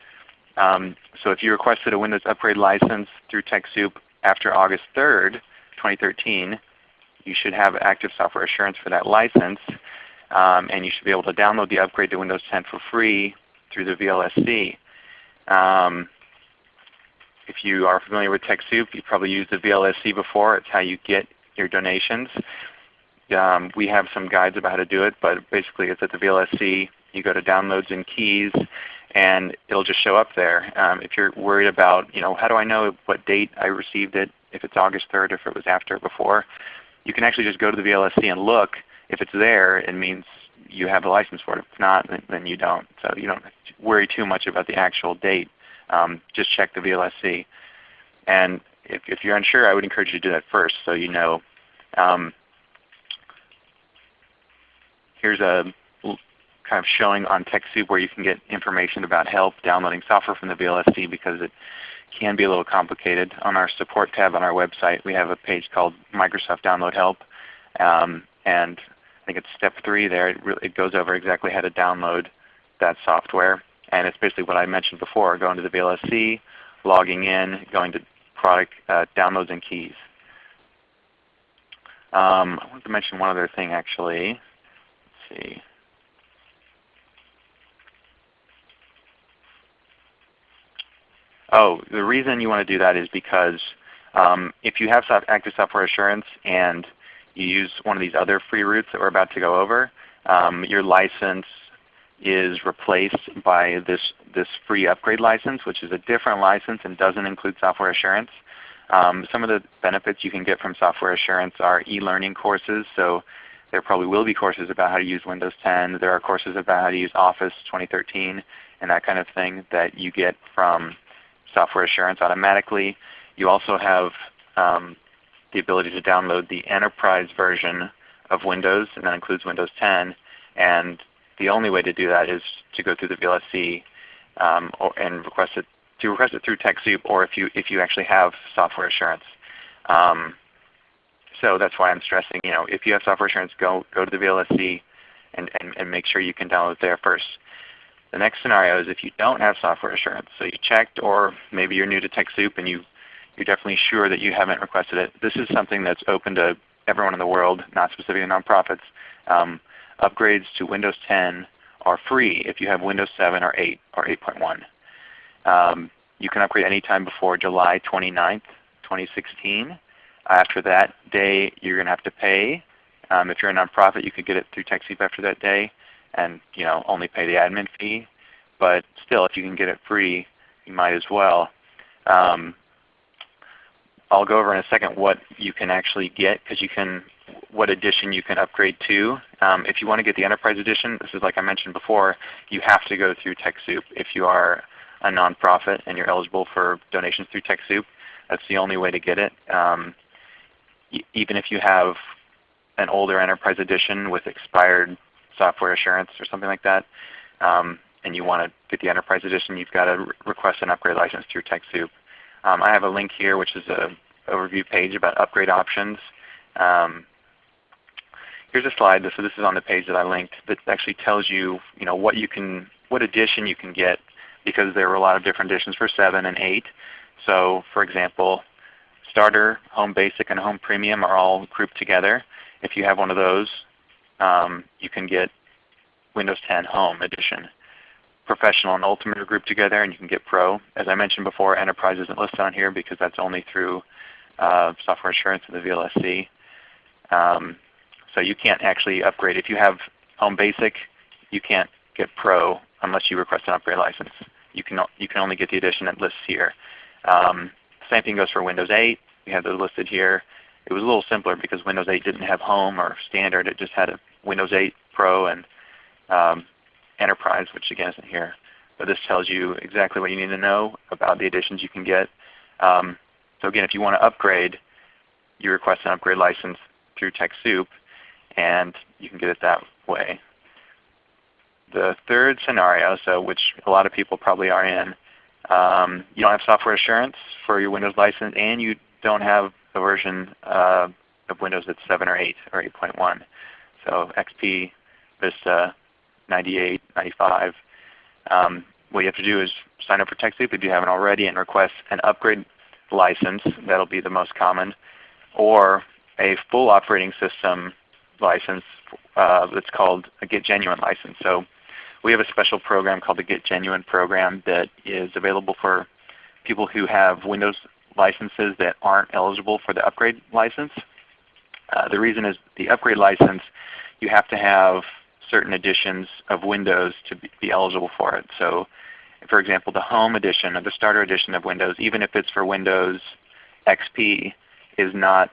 Um, so if you requested a Windows upgrade license through TechSoup after August 3rd, 2013, you should have active software assurance for that license. Um, and you should be able to download the upgrade to Windows 10 for free through the VLSC. Um, if you are familiar with TechSoup, you've probably used the VLSC before. It's how you get your donations. Um, we have some guides about how to do it, but basically it's at the VLSC. You go to Downloads and Keys, and it'll just show up there. Um, if you're worried about, you know, how do I know what date I received it, if it's August 3rd, if it was after or before, you can actually just go to the VLSC and look. If it's there, it means you have a license for it. If not, then you don't. So you don't worry too much about the actual date um, just check the VLSC. And if, if, you're unsure, I would encourage you to do that first so you know. Um, here's a kind of showing on TechSoup where you can get information about help downloading software from the VLSC because it can be a little complicated. On our support tab on our website, we have a page called Microsoft Download Help. Um, and I think it's step three there. It, really, it goes over exactly how to download that software. And it's basically what I mentioned before, going to the VLSC, logging in, going to product uh, downloads and keys. Um, I wanted to mention one other thing actually. Let's see. Oh, the reason you want to do that is because um, if you have active software assurance and you use one of these other free routes that we're about to go over, um, your license is replaced by this, this free upgrade license, which is a different license and doesn't include software assurance. Um, some of the benefits you can get from software assurance are e-learning courses. So there probably will be courses about how to use Windows 10. There are courses about how to use Office 2013 and that kind of thing that you get from software assurance automatically. You also have um, the ability to download the enterprise version of Windows, and that includes Windows 10. And the only way to do that is to go through the VLSC um, or, and request it to request it through TechSoup, or if you if you actually have software assurance. Um, so that's why I'm stressing, you know, if you have software assurance, go go to the VLSC and, and, and make sure you can download it there first. The next scenario is if you don't have software assurance. So you checked or maybe you're new to TechSoup and you, you're definitely sure that you haven't requested it. This is something that's open to everyone in the world, not specifically nonprofits. Um, upgrades to Windows 10 are free if you have Windows 7 or 8 or 8.1. Um, you can upgrade anytime before July 29th, 2016. After that day, you're going to have to pay. Um, if you're a nonprofit, you could get it through TechSoup after that day and you know only pay the admin fee. But still, if you can get it free, you might as well. Um, I'll go over in a second what you can actually get because you can what edition you can upgrade to. Um, if you want to get the Enterprise Edition, this is like I mentioned before, you have to go through TechSoup. If you are a nonprofit and you're eligible for donations through TechSoup, that's the only way to get it. Um, even if you have an older Enterprise Edition with expired software assurance or something like that, um, and you want to get the Enterprise Edition, you've got to re request an upgrade license through TechSoup. Um, I have a link here which is an overview page about upgrade options. Um, here's a slide. So this is on the page that I linked that actually tells you, you know, what you can, what edition you can get because there are a lot of different editions for 7 and 8. So for example, Starter, Home Basic, and Home Premium are all grouped together. If you have one of those, um, you can get Windows 10 Home Edition. Professional and Ultimate are grouped together, and you can get Pro. As I mentioned before, Enterprise isn't listed on here because that's only through uh, software assurance and the VLSC. Um, so you can't actually upgrade. If you have Home Basic, you can't get Pro unless you request an upgrade license. You can, you can only get the edition that lists here. Um, same thing goes for Windows 8. We have those listed here. It was a little simpler because Windows 8 didn't have Home or Standard. It just had a Windows 8 Pro and um, Enterprise, which again isn't here. But this tells you exactly what you need to know about the editions you can get. Um, so again, if you want to upgrade, you request an upgrade license through TechSoup, and you can get it that way. The third scenario, so which a lot of people probably are in, um, you don't have software assurance for your Windows license, and you don't have a version uh, of Windows that's 7 or 8 or 8.1. So XP, Vista, 98, 95. Um, what you have to do is sign up for TechSoup if you haven't already and request an upgrade license. That will be the most common. Or a full operating system license uh, that's called a Get Genuine license. So we have a special program called the Get Genuine program that is available for people who have Windows licenses that aren't eligible for the upgrade license. Uh, the reason is the upgrade license, you have to have certain editions of Windows to be, be eligible for it. So for example, the Home Edition or the Starter Edition of Windows, even if it's for Windows XP, is not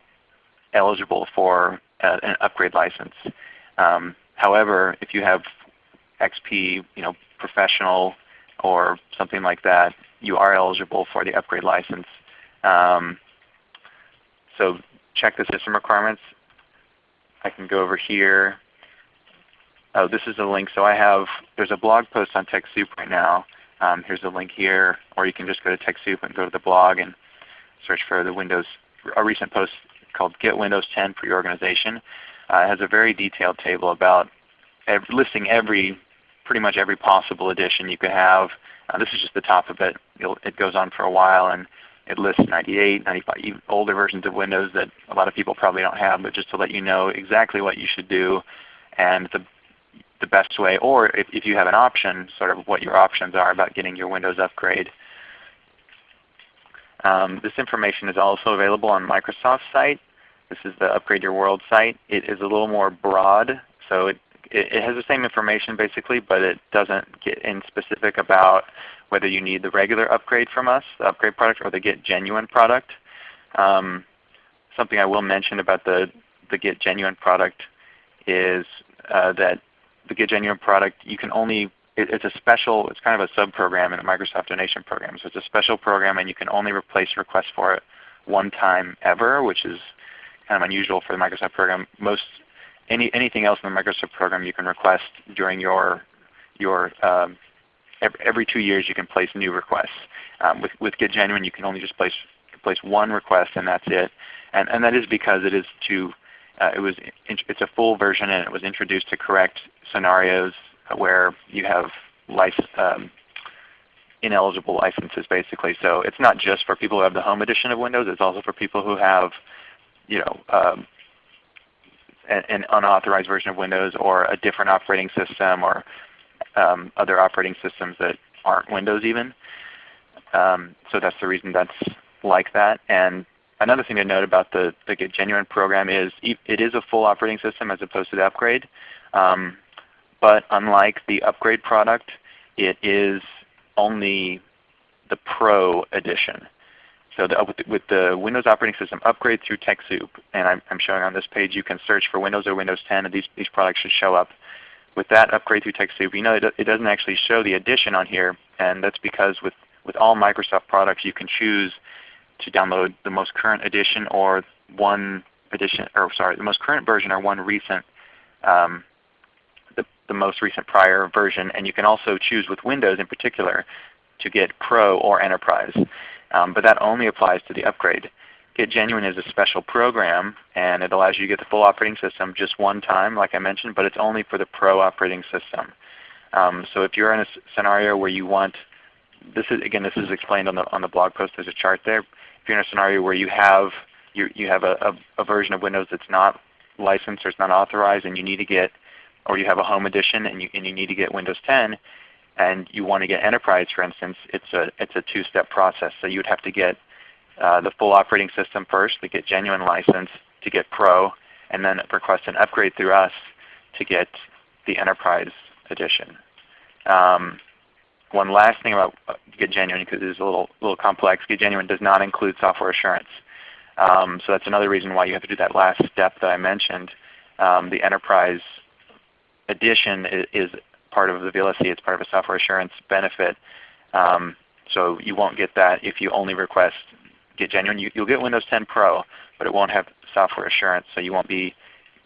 eligible for uh, an upgrade license. Um, however, if you have XP you know, Professional or something like that, you are eligible for the upgrade license. Um, so check the system requirements. I can go over here. Oh, this is a link. So I have, there's a blog post on TechSoup right now. Um, here's a link here, or you can just go to TechSoup and go to the blog and search for the Windows, a recent post called Get Windows 10 for Your Organization. uh, has a very detailed table about every, listing every pretty much every possible edition you could have. Uh, this is just the top of it. It'll, it goes on for a while and it lists 98, 95, even older versions of Windows that a lot of people probably don't have, but just to let you know exactly what you should do and the, the best way, or if, if you have an option, sort of what your options are about getting your Windows upgrade. Um, this information is also available on Microsoft's site. This is the Upgrade Your World site. It is a little more broad, so it, it, it has the same information basically, but it doesn't get in specific about whether you need the regular upgrade from us, the upgrade product, or the Get Genuine product. Um, something I will mention about the, the Get Genuine product is uh, that the Get Genuine product, you can only, it, it's a special, it's kind of a sub-program in the Microsoft donation program. So it's a special program and you can only replace requests for it one time ever, which is kind of unusual for the Microsoft program. Most any, anything else in the Microsoft program you can request during your, your um, every, two years you can place new requests. Um, with, with Get Genuine you can only just place, place one request and that's it. And, and that is because it is to, uh, it was, it's a full version and it was introduced to correct scenarios where you have license, um, ineligible licenses basically. So it's not just for people who have the home edition of Windows, it's also for people who have you know, um, an, an, unauthorized version of Windows or a different operating system or um, other operating systems that aren't Windows even. Um, so that's the reason that's like that. And another thing to note about the, the Get Genuine program is it is a full operating system as opposed to the upgrade. Um, but unlike the upgrade product, it is only the Pro edition. So the, with, the, Windows operating system upgrade through TechSoup, and I'm, I'm, showing on this page, you can search for Windows or Windows 10, and these, these products should show up. With that upgrade through TechSoup, you know it, it doesn't actually show the edition on here, and that's because with, with all Microsoft products you can choose to download the most current edition or one edition, or sorry, the most current version or one recent, um, the, most recent prior version, and you can also choose with Windows in particular to get Pro or Enterprise. Um, but that only applies to the upgrade. Get Genuine is a special program and it allows you to get the full operating system just one time like I mentioned, but it's only for the Pro operating system. Um, so if you're in a scenario where you want, this is again this is explained on the, on the blog post, there's a chart there. If you're in a scenario where you have, you, you have a, a, a version of Windows that's not licensed or it's not authorized and you need to get, or you have a home edition and you, and you need to get Windows 10, and you want to get enterprise for instance, it's a, it's a two-step process. So you would have to get uh, the full operating system first to get genuine license to get pro, and then request an upgrade through us to get the enterprise edition. Um, one last thing about uh, Get Genuine, because it is a little, little complex, Get Genuine does not include software assurance. Um, so that's another reason why you have to do that last step that I mentioned. Um, the enterprise edition is, is part of the VLSC. It's part of a software assurance benefit. Um, so you won't get that if you only request Get Genuine. You, will get Windows 10 Pro, but it won't have software assurance. So you won't be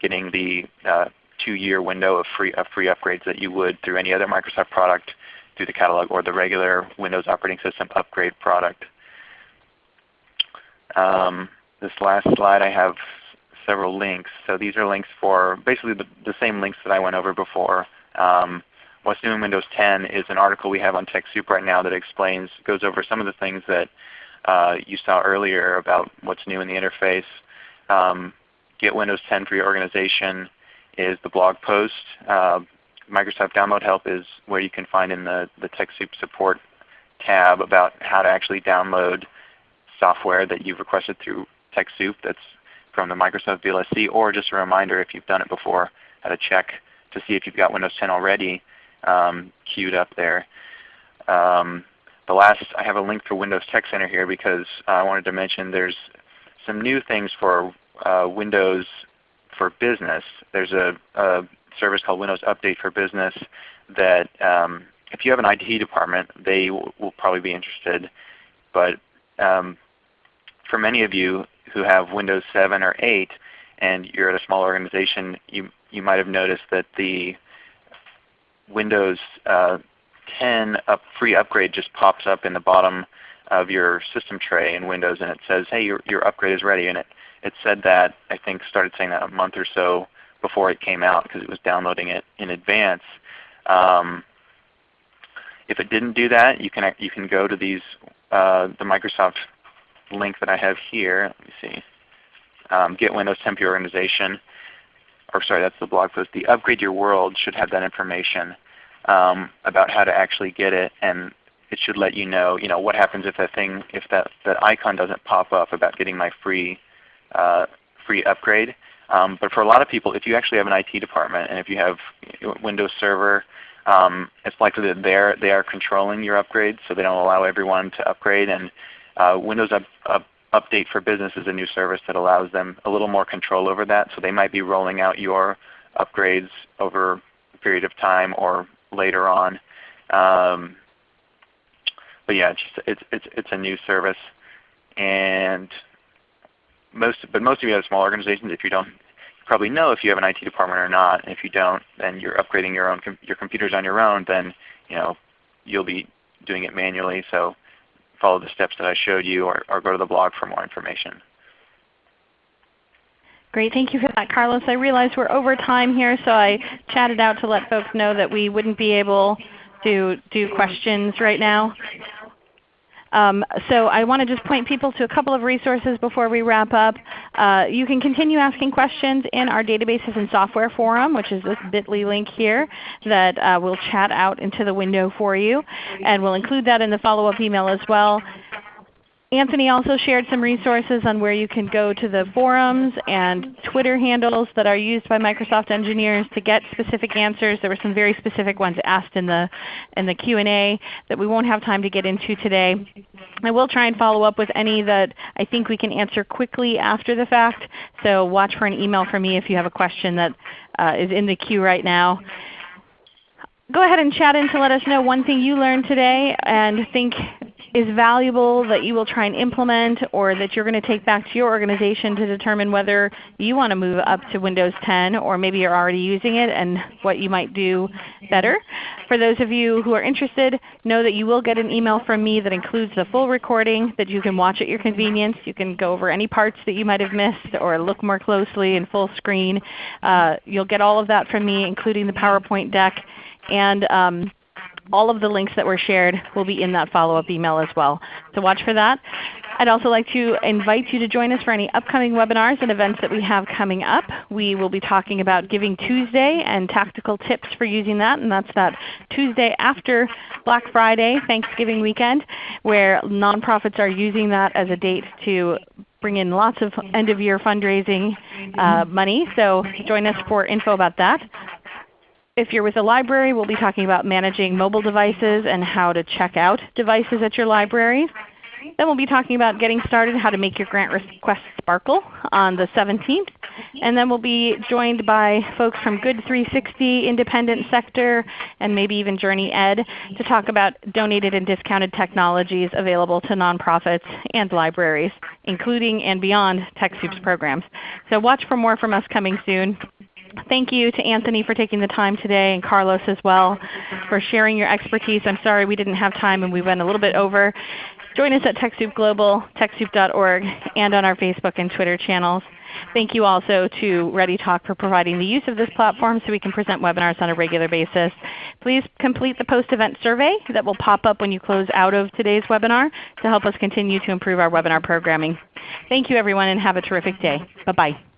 getting the uh, two-year window of free, of free upgrades that you would through any other Microsoft product through the catalog or the regular Windows operating system upgrade product. Um, this last slide I have several links. So these are links for basically the, the same links that I went over before. Um, What's New in Windows 10 is an article we have on TechSoup right now that explains, goes over some of the things that uh, you saw earlier about what's new in the interface. Um, Get Windows 10 for your organization is the blog post. Uh, Microsoft Download Help is where you can find in the, the TechSoup support tab about how to actually download software that you've requested through TechSoup that's from the Microsoft VLSC, or just a reminder if you've done it before, how to check to see if you've got Windows 10 already um, queued up there. Um, the last, I have a link for Windows Tech Center here because I wanted to mention there's some new things for uh, Windows for Business. There's a, a, service called Windows Update for Business that um, if you have an IT department, they will probably be interested. But um, for many of you who have Windows 7 or 8 and you're at a small organization, you, you might have noticed that the Windows uh, 10 up free upgrade just pops up in the bottom of your system tray in Windows and it says, hey, your, your upgrade is ready. And it, it said that, I think started saying that a month or so before it came out because it was downloading it in advance. Um, if it didn't do that, you can you can go to these uh, the Microsoft link that I have here. Let me see. Um, Get Windows 10 for Your Organization, or sorry, that's the blog post. The Upgrade Your World should have that information um, about how to actually get it, and it should let you know, you know, what happens if that thing, if that, that icon doesn't pop up about getting my free uh, free upgrade. Um, but for a lot of people, if you actually have an IT department and if you have Windows Server, um, it's likely that they're, they are controlling your upgrades, so they don't allow everyone to upgrade. And Windows up, up, Update for Business is a new service that allows them a little more control over that. So they might be rolling out your upgrades over a period of time or later on. Um, but yeah, it's, just, it's, it's, it's a new service. And most, but most of you have small organizations. If you don't, you probably know if you have an IT department or not. And if you don't, then you're upgrading your own your computers on your own. Then you know you'll be doing it manually. So follow the steps that I showed you, or, or go to the blog for more information. Great. Thank you for that, Carlos. I realize we're over time here, so I chatted out to let folks know that we wouldn't be able to do questions right now. Um, so I want to just point people to a couple of resources before we wrap up. Uh, you can continue asking questions in our Databases and Software Forum, which is this bit.ly link here that uh, will chat out into the window for you. And we'll include that in the follow-up email as well. Anthony also shared some resources on where you can go to the forums and Twitter handles that are used by Microsoft engineers to get specific answers. There were some very specific ones asked in the, in the Q&A that we won't have time to get into today. I will try and follow up with any that I think we can answer quickly after the fact. So watch for an email from me if you have a question that uh, is in the queue right now go ahead and chat in to let us know one thing you learned today and think is valuable that you will try and implement or that you're going to take back to your organization to determine whether you want to move up to Windows 10 or maybe you're already using it and what you might do better. For those of you who are interested, know that you will get an email from me that includes the full recording that you can watch at your convenience. You can go over any parts that you might have missed or look more closely in full screen. Uh, you'll get all of that from me including the PowerPoint deck. And um, all of the links that were shared will be in that follow-up email as well. So watch for that. I'd also like to invite you to join us for any upcoming webinars and events that we have coming up. We will be talking about Giving Tuesday and tactical tips for using that, and that's that Tuesday after Black Friday, Thanksgiving weekend, where nonprofits are using that as a date to bring in lots of end-of-year fundraising uh, money. So join us for info about that. If you're with a library, we'll be talking about managing mobile devices and how to check out devices at your library. Then we'll be talking about getting started, how to make your grant request sparkle on the 17th. And then we'll be joined by folks from Good 360, Independent Sector, and maybe even Journey Ed to talk about donated and discounted technologies available to nonprofits and libraries, including and beyond TechSoup's programs. So watch for more from us coming soon. Thank you to Anthony for taking the time today and Carlos as well for sharing your expertise. I'm sorry we didn't have time and we went a little bit over. Join us at TechSoup Global, TechSoup.org, and on our Facebook and Twitter channels. Thank you also to ReadyTalk for providing the use of this platform so we can present webinars on a regular basis. Please complete the post-event survey that will pop up when you close out of today's webinar to help us continue to improve our webinar programming. Thank you everyone and have a terrific day. Bye-bye.